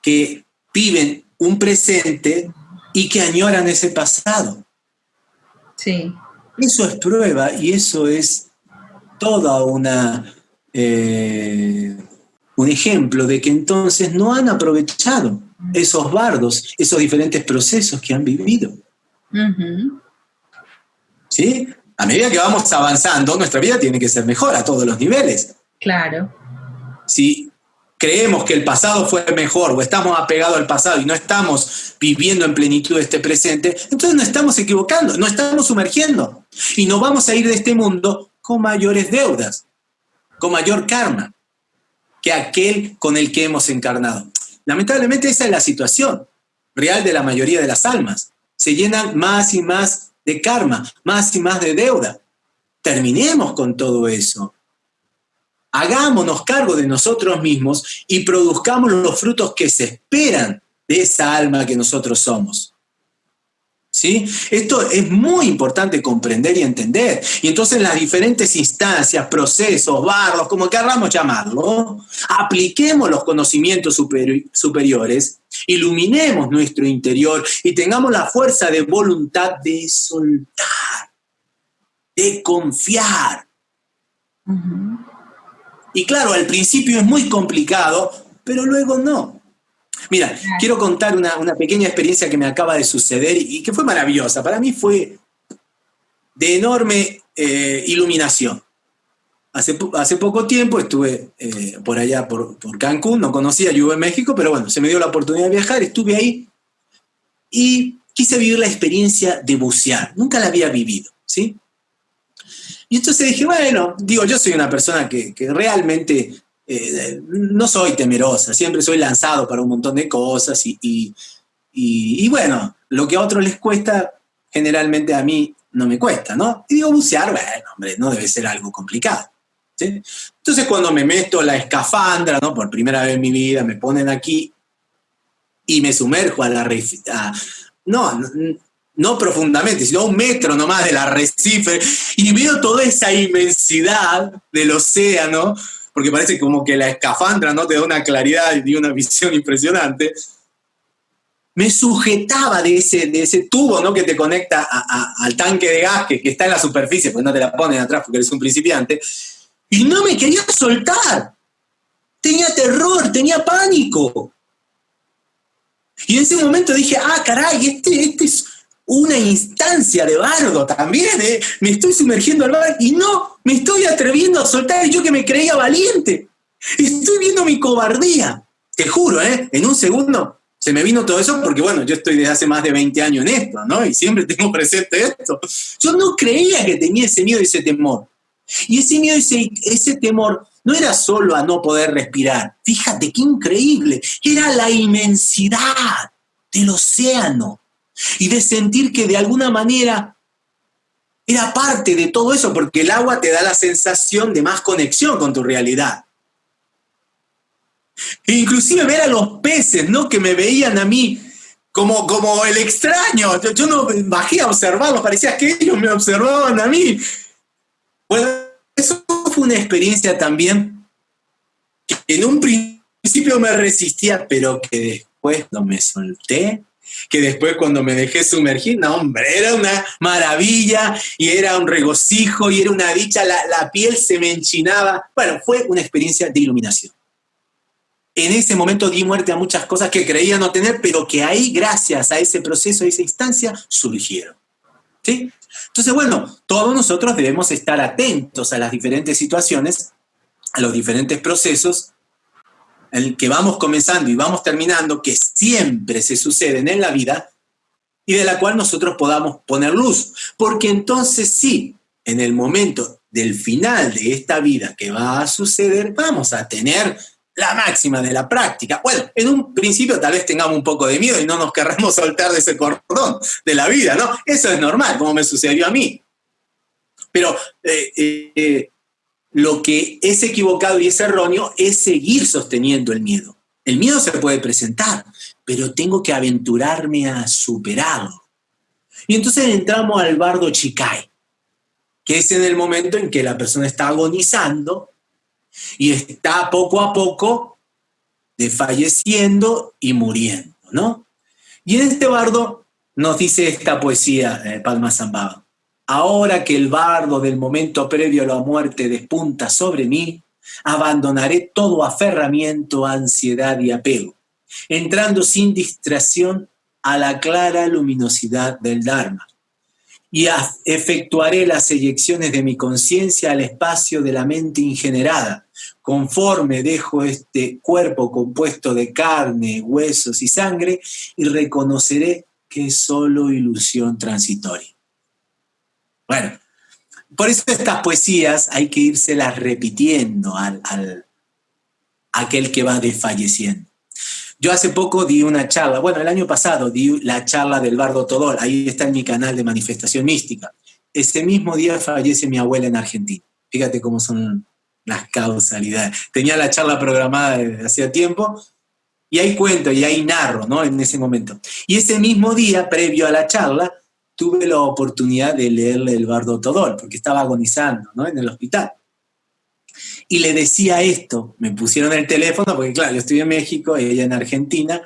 B: que viven un presente y que añoran ese pasado.
A: Sí.
B: Eso es prueba y eso es toda una eh, un ejemplo de que entonces no han aprovechado esos bardos, esos diferentes procesos que han vivido. ¿Sí? A medida que vamos avanzando, nuestra vida tiene que ser mejor a todos los niveles.
A: Claro.
B: Si creemos que el pasado fue mejor o estamos apegados al pasado y no estamos viviendo en plenitud este presente, entonces no estamos equivocando, no estamos sumergiendo y nos vamos a ir de este mundo con mayores deudas, con mayor karma que aquel con el que hemos encarnado. Lamentablemente esa es la situación real de la mayoría de las almas. Se llenan más y más de karma, más y más de deuda. Terminemos con todo eso. Hagámonos cargo de nosotros mismos y produzcamos los frutos que se esperan de esa alma que nosotros somos. ¿Sí? Esto es muy importante comprender y entender. Y entonces en las diferentes instancias, procesos, barros, como queramos llamarlo, apliquemos los conocimientos superiores, iluminemos nuestro interior y tengamos la fuerza de voluntad de soltar, de confiar. Y claro, al principio es muy complicado, pero luego no. Mira, quiero contar una, pequeña experiencia que me acaba de suceder y, que fue maravillosa. Para mí fue de enorme eh, iluminación. Hace, hace, poco tiempo estuve eh, por allá, por, Cancún, no conocía, yo en México, pero bueno, se me dio la oportunidad de viajar, estuve ahí y quise vivir la experiencia de bucear. Nunca la había vivido, ¿sí? Y entonces dije, bueno, digo, yo soy una persona que, que realmente eh, no soy temerosa, siempre soy lanzado para un montón de cosas y, bueno, lo que a otros les cuesta, generalmente a mí no me cuesta, ¿no? Y digo, bucear, bueno, hombre, no debe ser algo complicado. Entonces cuando me meto la escafandra, ¿no? Por primera vez en mi vida, me ponen aquí y me sumerjo a la... no, no profundamente, sino un metro nomás del arrecife, y veo toda esa inmensidad del océano, porque parece como que la escafandra no te da una claridad y una visión impresionante, me sujetaba de ese, de ese tubo ¿no? que te conecta al tanque de gas que, está en la superficie, pues no te la ponen atrás porque eres un principiante, y no me quería soltar. Tenía terror, tenía pánico. Y en ese momento dije, ah, caray, este, este es una instancia de bardo también, ¿eh? me estoy sumergiendo al mar y no, me estoy atreviendo a soltar yo que me creía valiente. Estoy viendo mi cobardía. Te juro, ¿eh? en un segundo Se me vino todo eso porque, bueno, yo estoy desde hace más de 20 años en esto, ¿no? Y siempre tengo presente esto. Yo no creía que tenía ese miedo y ese temor. Y ese miedo y ese, ese temor no era solo a no poder respirar. Fíjate qué increíble. Era la inmensidad del océano. Y de sentir que de alguna manera era parte de todo eso, porque el agua te da la sensación de más conexión con tu realidad. E inclusive ver a los peces, ¿no? Que me veían a mí como, como el extraño. Yo, no bajé a observarlos, parecía que ellos me observaban a mí. Bueno, eso fue una experiencia también que en un principio me resistía, pero que después no me solté, que después cuando me dejé sumergir, no hombre, era una maravilla y era un regocijo y era una dicha, la, la piel se me enchinaba. Bueno, fue una experiencia de iluminación en ese momento di muerte a muchas cosas que creía no tener, pero que ahí, gracias a ese proceso, a esa instancia, surgieron. ¿Sí? Entonces, bueno, todos nosotros debemos estar atentos a las diferentes situaciones, a los diferentes procesos en el que vamos comenzando y vamos terminando, que siempre se suceden en la vida, y de la cual nosotros podamos poner luz. Porque entonces sí, en el momento del final de esta vida que va a suceder, vamos a tener la máxima de la práctica. Bueno, en un principio tal vez tengamos un poco de miedo y no nos querramos soltar de ese cordón de la vida, ¿no? Eso es normal, como me sucedió a mí. Pero eh, eh, lo que es equivocado y es erróneo es seguir sosteniendo el miedo. El miedo se puede presentar, pero tengo que aventurarme a superarlo. Y entonces entramos al bardo Chikai, que es en el momento en que la persona está agonizando y está poco a poco desfalleciendo y muriendo, ¿no? Y en este bardo nos dice esta poesía, eh, Palma Zambaba. Ahora que el bardo del momento previo a la muerte despunta sobre mí, abandonaré todo aferramiento, ansiedad y apego, entrando sin distracción a la clara luminosidad del Dharma y efectuaré las eyecciones de mi conciencia al espacio de la mente ingenerada, conforme dejo este cuerpo compuesto de carne, huesos y sangre, y reconoceré que es solo ilusión transitoria. Bueno, por eso estas poesías hay que irselas repitiendo al, al aquel que va desfalleciendo. Yo hace poco di una charla, bueno, el año pasado di la charla del Bardo Todol, ahí está en mi canal de manifestación mística. Ese mismo día fallece mi abuela en Argentina. Fíjate cómo son las causalidades. Tenía la charla programada desde hacía tiempo y ahí cuento y ahí narro, ¿no? En ese momento. Y ese mismo día, previo a la charla, tuve la oportunidad de leerle el Bardo Todol, porque estaba agonizando. En el hospital y le decía esto, me pusieron el teléfono, porque claro, yo estoy en México ella en Argentina,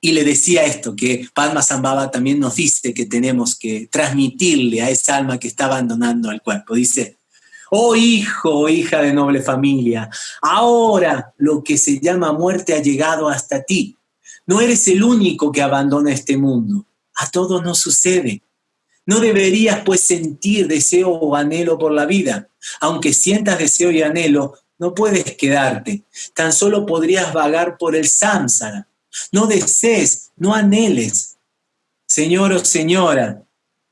B: y le decía esto, que Padma Zambaba también nos dice que tenemos que transmitirle a esa alma que está abandonando el cuerpo. Dice, oh hijo, oh hija de noble familia, ahora lo que se llama muerte ha llegado hasta ti. No eres el único que abandona este mundo. A todos nos sucede. No deberías pues sentir deseo o anhelo por la vida. Aunque sientas deseo y anhelo, no puedes quedarte. Tan solo podrías vagar por el samsara. No desees, no anheles. Señor o señora,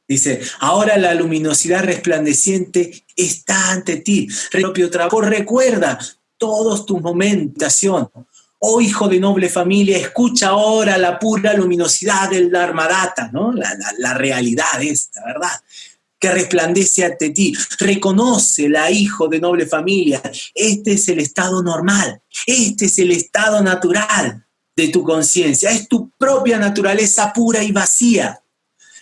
B: dice, ahora la luminosidad resplandeciente está ante ti. Propio trabajo, recuerda todos tus momentación, Oh hijo de noble familia, escucha ahora la pura luminosidad del Dharmadata, ¿no? La, la, realidad esta, ¿verdad? Que resplandece ante ti. Reconoce la hijo de noble familia. Este es el estado normal. Este es el estado natural de tu conciencia. Es tu propia naturaleza pura y vacía.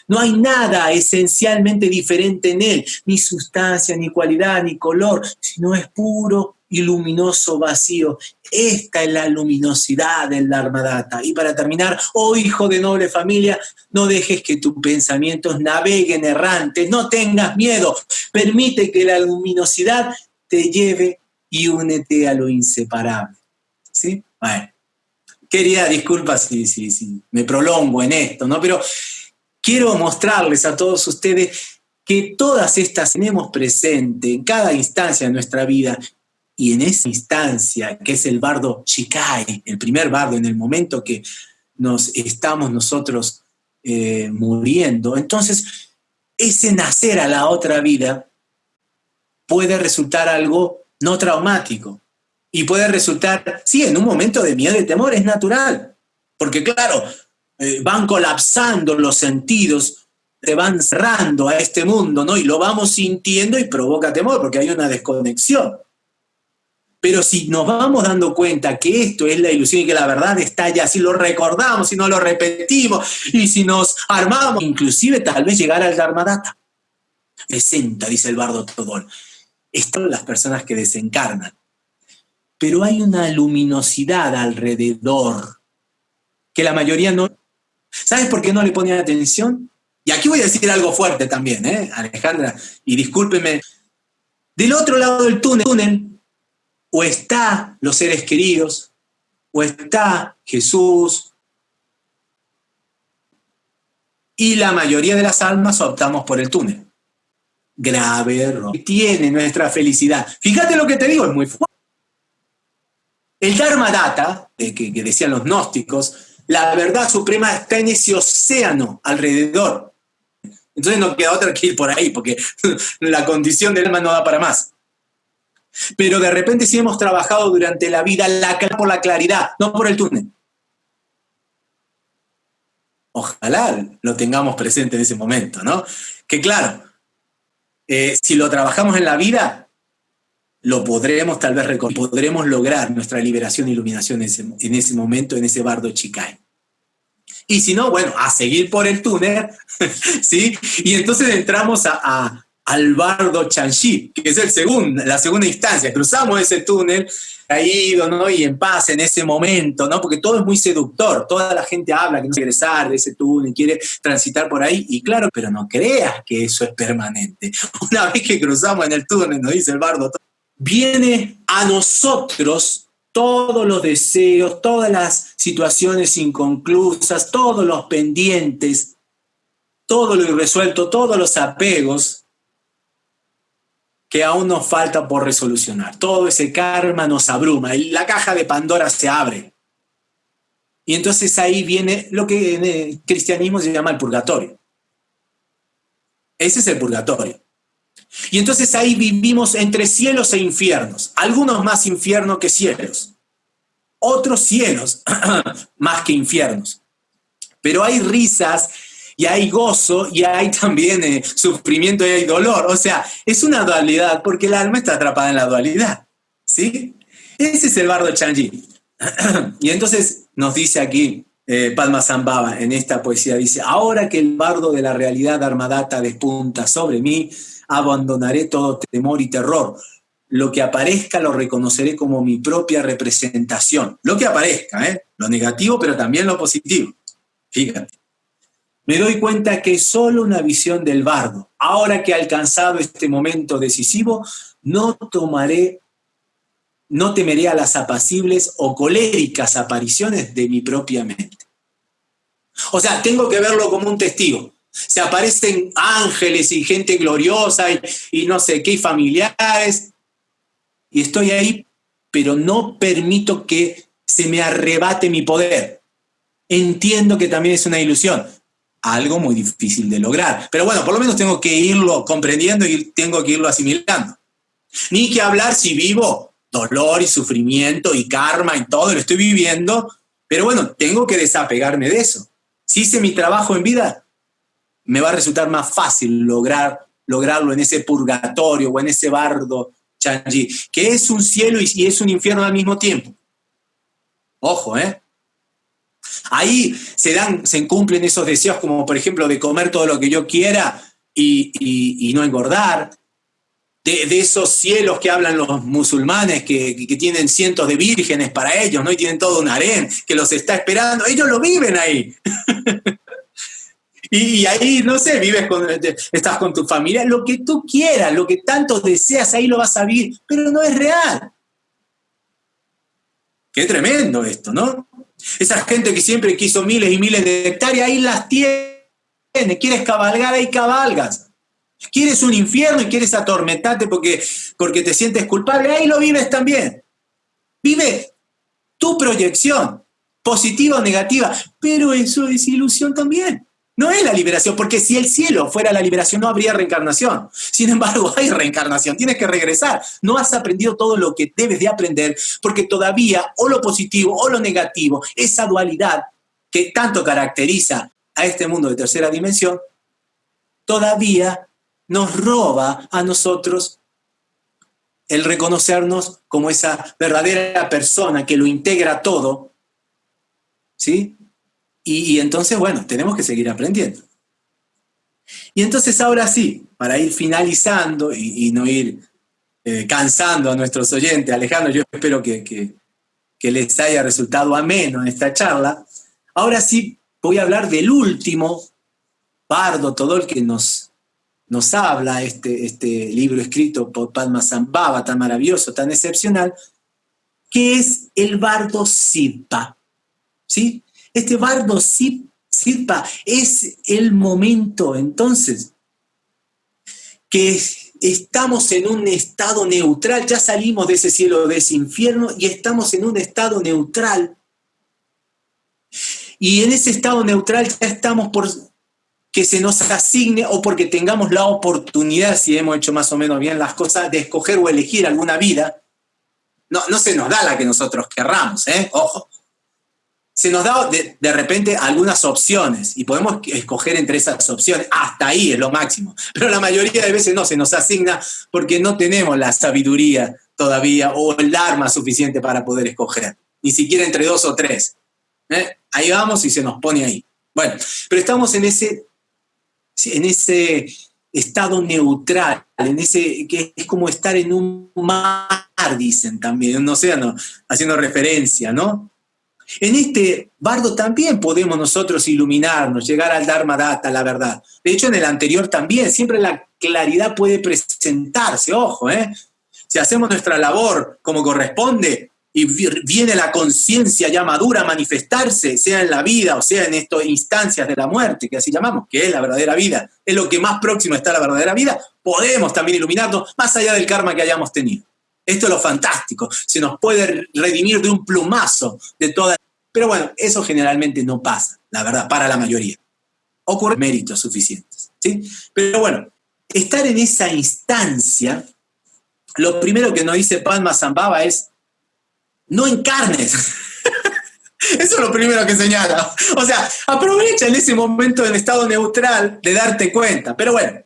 B: No hay nada esencialmente diferente en él, ni sustancia, ni cualidad, ni color, sino es puro y luminoso vacío. Esta es la luminosidad del Dharmadata. Y para terminar, oh hijo de noble familia, no dejes que tus pensamientos naveguen errantes, no tengas miedo, permite que la luminosidad te lleve y únete a lo inseparable. ¿Sí? Bueno, quería, disculpas si, si, si me prolongo en esto, ¿no? Pero quiero mostrarles a todos ustedes que todas estas tenemos presente en cada instancia de nuestra vida y en esa instancia, que es el bardo Chikai, el primer bardo, en el momento que nos estamos nosotros eh, muriendo. Entonces, ese nacer a la otra vida puede resultar algo no traumático y puede resultar, sí, en un momento de miedo y temor, es natural, porque claro, eh, van colapsando los sentidos, te van cerrando a este mundo, ¿no? Y lo vamos sintiendo y provoca temor, porque hay una desconexión. Pero si nos vamos dando cuenta que esto es la ilusión y que la verdad está allá, si lo recordamos, si no lo repetimos y si nos armamos, inclusive tal vez llegar al Dharmadata. Presenta, dice el bardo Todol. Están las personas que desencarnan. Pero hay una luminosidad alrededor que la mayoría no. ¿Sabes por qué no le ponen atención? Y aquí voy a decir algo fuerte también, ¿eh? Alejandra, y discúlpeme. Del otro lado del túnel o está los seres queridos, o está Jesús, y la mayoría de las almas optamos por el túnel. Grave error. Tiene nuestra felicidad. Fíjate lo que te digo, es muy fuerte. El Dharma Data, que, decían los gnósticos, la verdad suprema está en ese océano alrededor. Entonces no queda otra que ir por ahí, porque la condición del alma no da para más. Pero de repente sí hemos trabajado durante la vida la, por la claridad, no por el túnel. Ojalá lo tengamos presente en ese momento, ¿no? Que claro, eh, si lo trabajamos en la vida, lo podremos tal vez podremos lograr nuestra liberación e iluminación en ese, momento, en ese bardo Chicago. Y si no, bueno, a seguir por el túnel, ¿sí? Y entonces entramos a, bardo Chanxi, que es el segundo, la segunda instancia. Cruzamos ese túnel caído, ¿no? Y en paz en ese momento, ¿no? Porque todo es muy seductor. Toda la gente habla que no quiere regresar de ese túnel, quiere transitar por ahí. Y claro, pero no creas que eso es permanente. Una vez que cruzamos en el túnel, nos dice el bardo, viene a nosotros todos los deseos, todas las situaciones inconclusas, todos los pendientes, todo lo irresuelto, todos los apegos que aún nos falta por resolucionar. Todo ese karma nos abruma, la caja de Pandora se abre. Y entonces ahí viene lo que en el cristianismo se llama el purgatorio. Ese es el purgatorio. Y entonces ahí vivimos entre cielos e infiernos, algunos más infiernos que cielos, otros cielos más que infiernos. Pero hay risas y hay gozo y hay también eh, sufrimiento y hay dolor. O sea, es una dualidad porque el alma está atrapada en la dualidad. ¿Sí? Ese es el bardo Chanji. y entonces nos dice aquí eh, Padma Zambaba en esta poesía, dice, ahora que el bardo de la realidad armadata despunta sobre mí, abandonaré todo temor y terror. Lo que aparezca lo reconoceré como mi propia representación. Lo que aparezca, ¿eh? lo negativo, pero también lo positivo. Fíjate me doy cuenta que es solo una visión del bardo. Ahora que he alcanzado este momento decisivo, no tomaré, no temeré a las apacibles o coléricas apariciones de mi propia mente. O sea, tengo que verlo como un testigo. Se aparecen ángeles y gente gloriosa y, y no sé qué, y familiares, y estoy ahí, pero no permito que se me arrebate mi poder. Entiendo que también es una ilusión, algo muy difícil de lograr. Pero bueno, por lo menos tengo que irlo comprendiendo y tengo que irlo asimilando. Ni que hablar si vivo dolor y sufrimiento y karma y todo, lo estoy viviendo, pero bueno, tengo que desapegarme de eso. Si hice mi trabajo en vida, me va a resultar más fácil lograr, lograrlo en ese purgatorio o en ese bardo chanji, que es un cielo y es un infierno al mismo tiempo. Ojo, ¿eh? Ahí se dan, se cumplen esos deseos como por ejemplo de comer todo lo que yo quiera y, no engordar, de, esos cielos que hablan los musulmanes, que, tienen cientos de vírgenes para ellos, ¿no? Y tienen todo un harén que los está esperando. Ellos lo viven ahí. y, ahí, no sé, vives con, estás con tu familia, lo que tú quieras, lo que tanto deseas, ahí lo vas a vivir, pero no es real. Qué tremendo esto, ¿no? Esa gente que siempre quiso miles y miles de hectáreas, ahí las tiene. Quieres cabalgar, ahí cabalgas. Quieres un infierno y quieres atormentarte porque, porque te sientes culpable, ahí lo vives también. Vive tu proyección. positiva o negativa, pero eso es ilusión también. No es la liberación, porque si el cielo fuera la liberación no habría reencarnación. Sin embargo, hay reencarnación, tienes que regresar. No has aprendido todo lo que debes de aprender, porque todavía o lo positivo o lo negativo, esa dualidad que tanto caracteriza a este mundo de tercera dimensión, todavía nos roba a nosotros el reconocernos como esa verdadera persona que lo integra todo, ¿sí? Y, entonces, bueno, tenemos que seguir aprendiendo. Y entonces ahora sí, para ir finalizando y, no ir eh, cansando a nuestros oyentes, Alejandro, yo espero que, que, les haya resultado ameno esta charla. Ahora sí voy a hablar del último bardo todo el que nos, nos habla, este, este libro escrito por Padma Sambhava, tan maravilloso, tan excepcional, que es el bardo Siddha. ¿Sí? Este bardo Sirpa es el momento entonces que estamos en un estado neutral, ya salimos de ese cielo, de ese infierno y estamos en un estado neutral. Y en ese estado neutral ya estamos por que se nos asigne o porque tengamos la oportunidad, si hemos hecho más o menos bien las cosas, de escoger o elegir alguna vida. No, no se nos da la que nosotros querramos, ¿eh? Ojo se nos da de, repente algunas opciones y podemos escoger entre esas opciones. Hasta ahí es lo máximo. Pero la mayoría de veces no, se nos asigna porque no tenemos la sabiduría todavía o el arma suficiente para poder escoger. Ni siquiera entre dos o tres. ¿eh? Ahí vamos y se nos pone ahí. Bueno, pero estamos en ese, en ese estado neutral, en ese que es como estar en un mar, dicen también, en un haciendo referencia, ¿no? En este bardo también podemos nosotros iluminarnos, llegar al Dharma Data, la verdad. De hecho, en el anterior también, siempre la claridad puede presentarse, ojo, ¿eh? Si hacemos nuestra labor como corresponde y viene la conciencia ya madura a manifestarse, sea en la vida o sea en estas instancias de la muerte, que así llamamos, que es la verdadera vida, es lo que más próximo está a la verdadera vida, podemos también iluminarnos más allá del karma que hayamos tenido. Esto es lo fantástico, se nos puede redimir de un plumazo de toda... Pero bueno, eso generalmente no pasa, la verdad, para la mayoría. Ocurren méritos suficientes, ¿sí? Pero bueno, estar en esa instancia, lo primero que nos dice Palma Zambaba es, no encarnes. Eso es lo primero que señala. O sea, aprovecha en ese momento en estado neutral de darte cuenta. Pero bueno,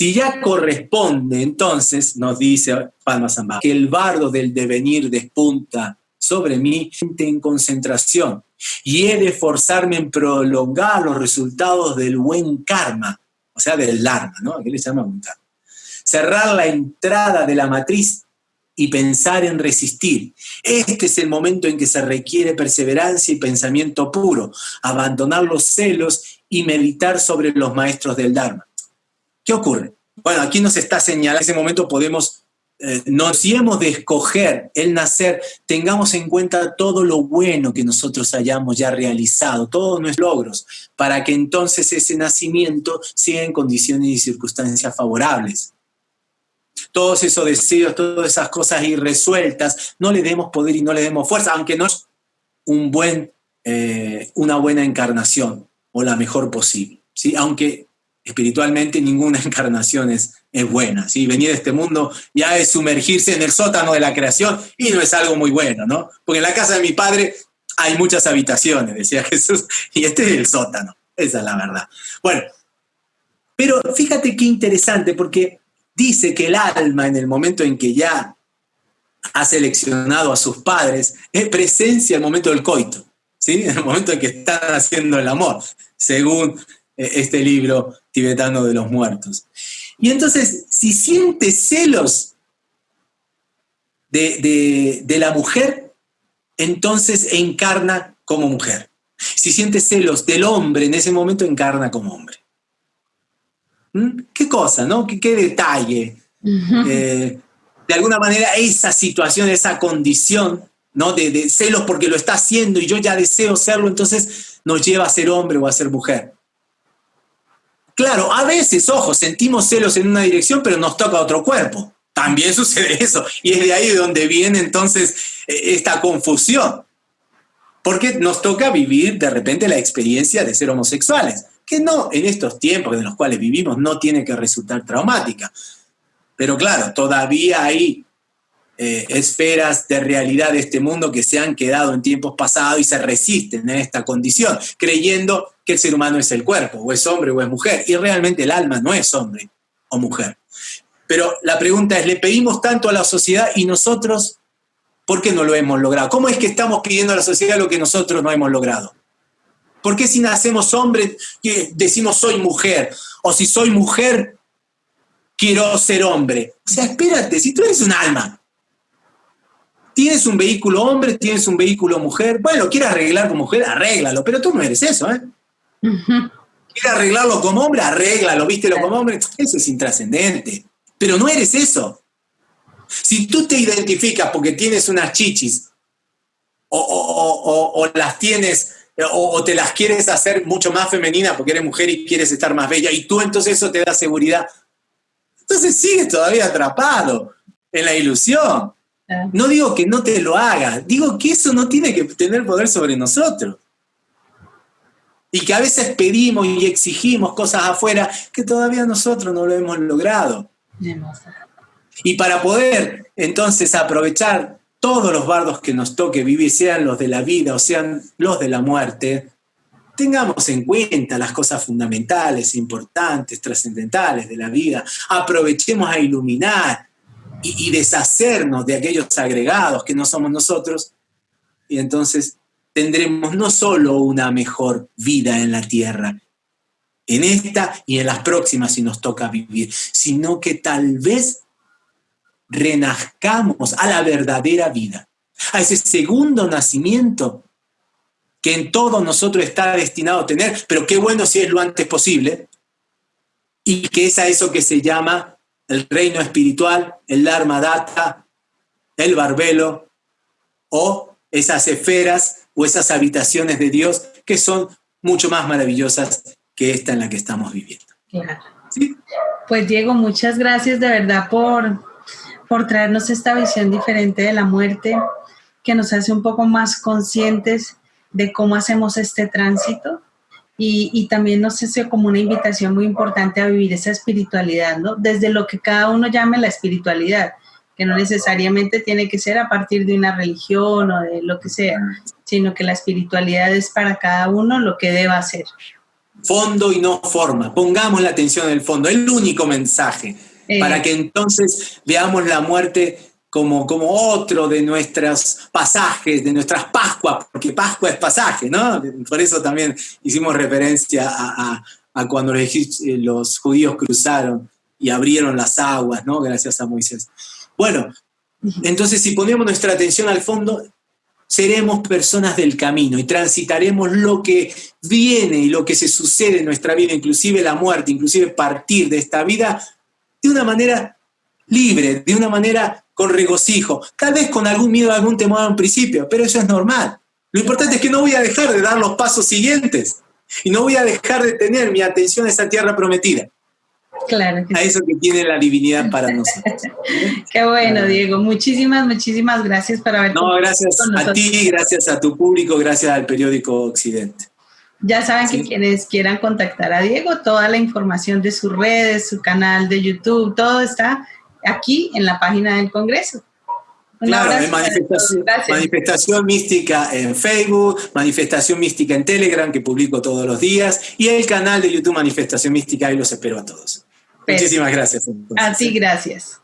B: si ya corresponde, entonces, nos dice Palma que el bardo del devenir despunta sobre mí en concentración y he de esforzarme en prolongar los resultados del buen karma, o sea, del dharma, ¿no? Aquí le llaman karma. Cerrar la entrada de la matriz y pensar en resistir. Este es el momento en que se requiere perseverancia y pensamiento puro, abandonar los celos y meditar sobre los maestros del Dharma. ¿Qué ocurre? Bueno, aquí nos está señalando, en ese momento podemos, eh, nos, si hemos de escoger el nacer, tengamos en cuenta todo lo bueno que nosotros hayamos ya realizado, todos nuestros logros, para que entonces ese nacimiento sea en condiciones y circunstancias favorables. Todos esos deseos, todas esas cosas irresueltas, no le demos poder y no le demos fuerza, aunque no es un buen, eh, una buena encarnación o la mejor posible. ¿sí? Aunque espiritualmente ninguna encarnación es, buena. ¿sí? Venir a este mundo ya es sumergirse en el sótano de la creación y no es algo muy bueno, ¿no? Porque en la casa de mi padre hay muchas habitaciones, decía Jesús, y este es el sótano. Esa es la verdad. Bueno, pero fíjate qué interesante, porque dice que el alma en el momento en que ya ha seleccionado a sus padres, es presencia el momento del coito, ¿sí? En el momento en que están haciendo el amor, según eh, este libro tibetano de los muertos. Y entonces, si siente celos de, la mujer, entonces encarna como mujer. Si siente celos del hombre, en ese momento encarna como hombre. ¿Mm? ¿Qué cosa, no? ¿Qué, detalle? Eh, de alguna manera, esa situación, esa condición, ¿no? De, de celos porque lo está haciendo y yo ya deseo serlo, entonces nos lleva a ser hombre o a ser mujer. Claro, a veces, ojo, sentimos celos en una dirección, pero nos toca otro cuerpo. También sucede eso. Y es de ahí de donde viene entonces e, esta confusión. Porque nos toca vivir de repente la experiencia de ser homosexuales, que no en estos tiempos en los cuales vivimos no tiene que resultar traumática. Pero claro, todavía hay eh, esferas de realidad de este mundo que se han quedado en tiempos pasados y se resisten en esta condición, creyendo que el ser humano es el cuerpo, o es hombre o es mujer, y realmente el alma no es hombre o mujer. Pero la pregunta es, ¿le pedimos tanto a la sociedad y nosotros ¿Por qué no lo hemos logrado? ¿Cómo es que estamos pidiendo a la sociedad lo que nosotros no hemos logrado? ¿Por qué si nacemos hombres decimos soy mujer? O si soy mujer, quiero ser hombre. O sea, espérate, si tú eres un alma, tienes un vehículo hombre, tienes un vehículo mujer, bueno, quieres arreglar como mujer, arréglalo, pero tú no eres eso, ¿eh? ¿Quieres arreglarlo como hombre? Arréglalo, vístelo como hombre. Eso es intrascendente. Pero no eres eso. Si tú te identificas porque tienes unas chichis o, las tienes o, te las quieres hacer mucho más femeninas porque eres mujer y quieres estar más bella y tú entonces eso te da seguridad, entonces sigues todavía atrapado en la ilusión. No digo que no te lo hagas, digo que eso no tiene que tener poder sobre nosotros. Y que a veces pedimos y exigimos cosas afuera que todavía nosotros no lo hemos logrado. Y para poder entonces aprovechar todos los bardos que nos toque vivir, sean los de la vida o sean los de la muerte, tengamos en cuenta las cosas fundamentales, importantes, trascendentales de la vida, aprovechemos a iluminar y, deshacernos de aquellos agregados que no somos nosotros, y entonces tendremos no solo una mejor vida en la tierra, en esta y en las próximas si nos toca vivir, sino que tal vez renazcamos a la verdadera vida, a ese segundo nacimiento que en todo nosotros está destinado a tener, pero qué bueno si es lo antes posible, y que es a eso que se llama el reino espiritual, el Dharma Data, el barbelo, o esas esferas o esas habitaciones de Dios que son mucho más maravillosas que esta en la que estamos viviendo.
A: Pues Diego, muchas gracias de verdad por, por traernos esta visión diferente de la muerte, que nos hace un poco más conscientes de cómo hacemos este tránsito y, también nos hace como una invitación muy importante a vivir esa espiritualidad, ¿no? Desde lo que cada uno llame la espiritualidad, que no necesariamente tiene que ser a partir de una religión o de lo que sea, sino que la espiritualidad es para cada uno lo que deba ser.
B: Fondo y no forma. Pongamos la atención en el fondo, el único mensaje para eh. que entonces veamos la muerte como, como otro de nuestros pasajes, de nuestras Pascuas, porque Pascua es pasaje, ¿no? Por eso también hicimos referencia a, cuando los, los, judíos cruzaron y abrieron las aguas, ¿no? Gracias a Moisés. Bueno, entonces si ponemos nuestra atención al fondo, seremos personas del camino y transitaremos lo que viene y lo que se sucede en nuestra vida, inclusive la muerte, inclusive partir de esta vida de una manera libre, de una manera con regocijo, tal vez con algún miedo, algún temor al principio, pero eso es normal. Lo importante es que no voy a dejar de dar los pasos siguientes y no voy a dejar de tener mi atención a esa tierra prometida.
A: Claro.
B: a eso que tiene la divinidad para nosotros.
A: Qué bueno, Diego. Muchísimas, muchísimas gracias por haber
B: No, gracias a ti, gracias a tu público, gracias al periódico Occidente.
A: Ya saben que quienes quieran contactar a Diego, toda la información de sus redes, su canal de YouTube, todo está aquí en la página del Congreso.
B: claro, manifestación, manifestación, Mística en Facebook, Manifestación Mística en Telegram, que publico todos los días, y el canal de YouTube Manifestación Mística, ahí los espero a todos. Muchísimas gracias.
A: A ti, gracias.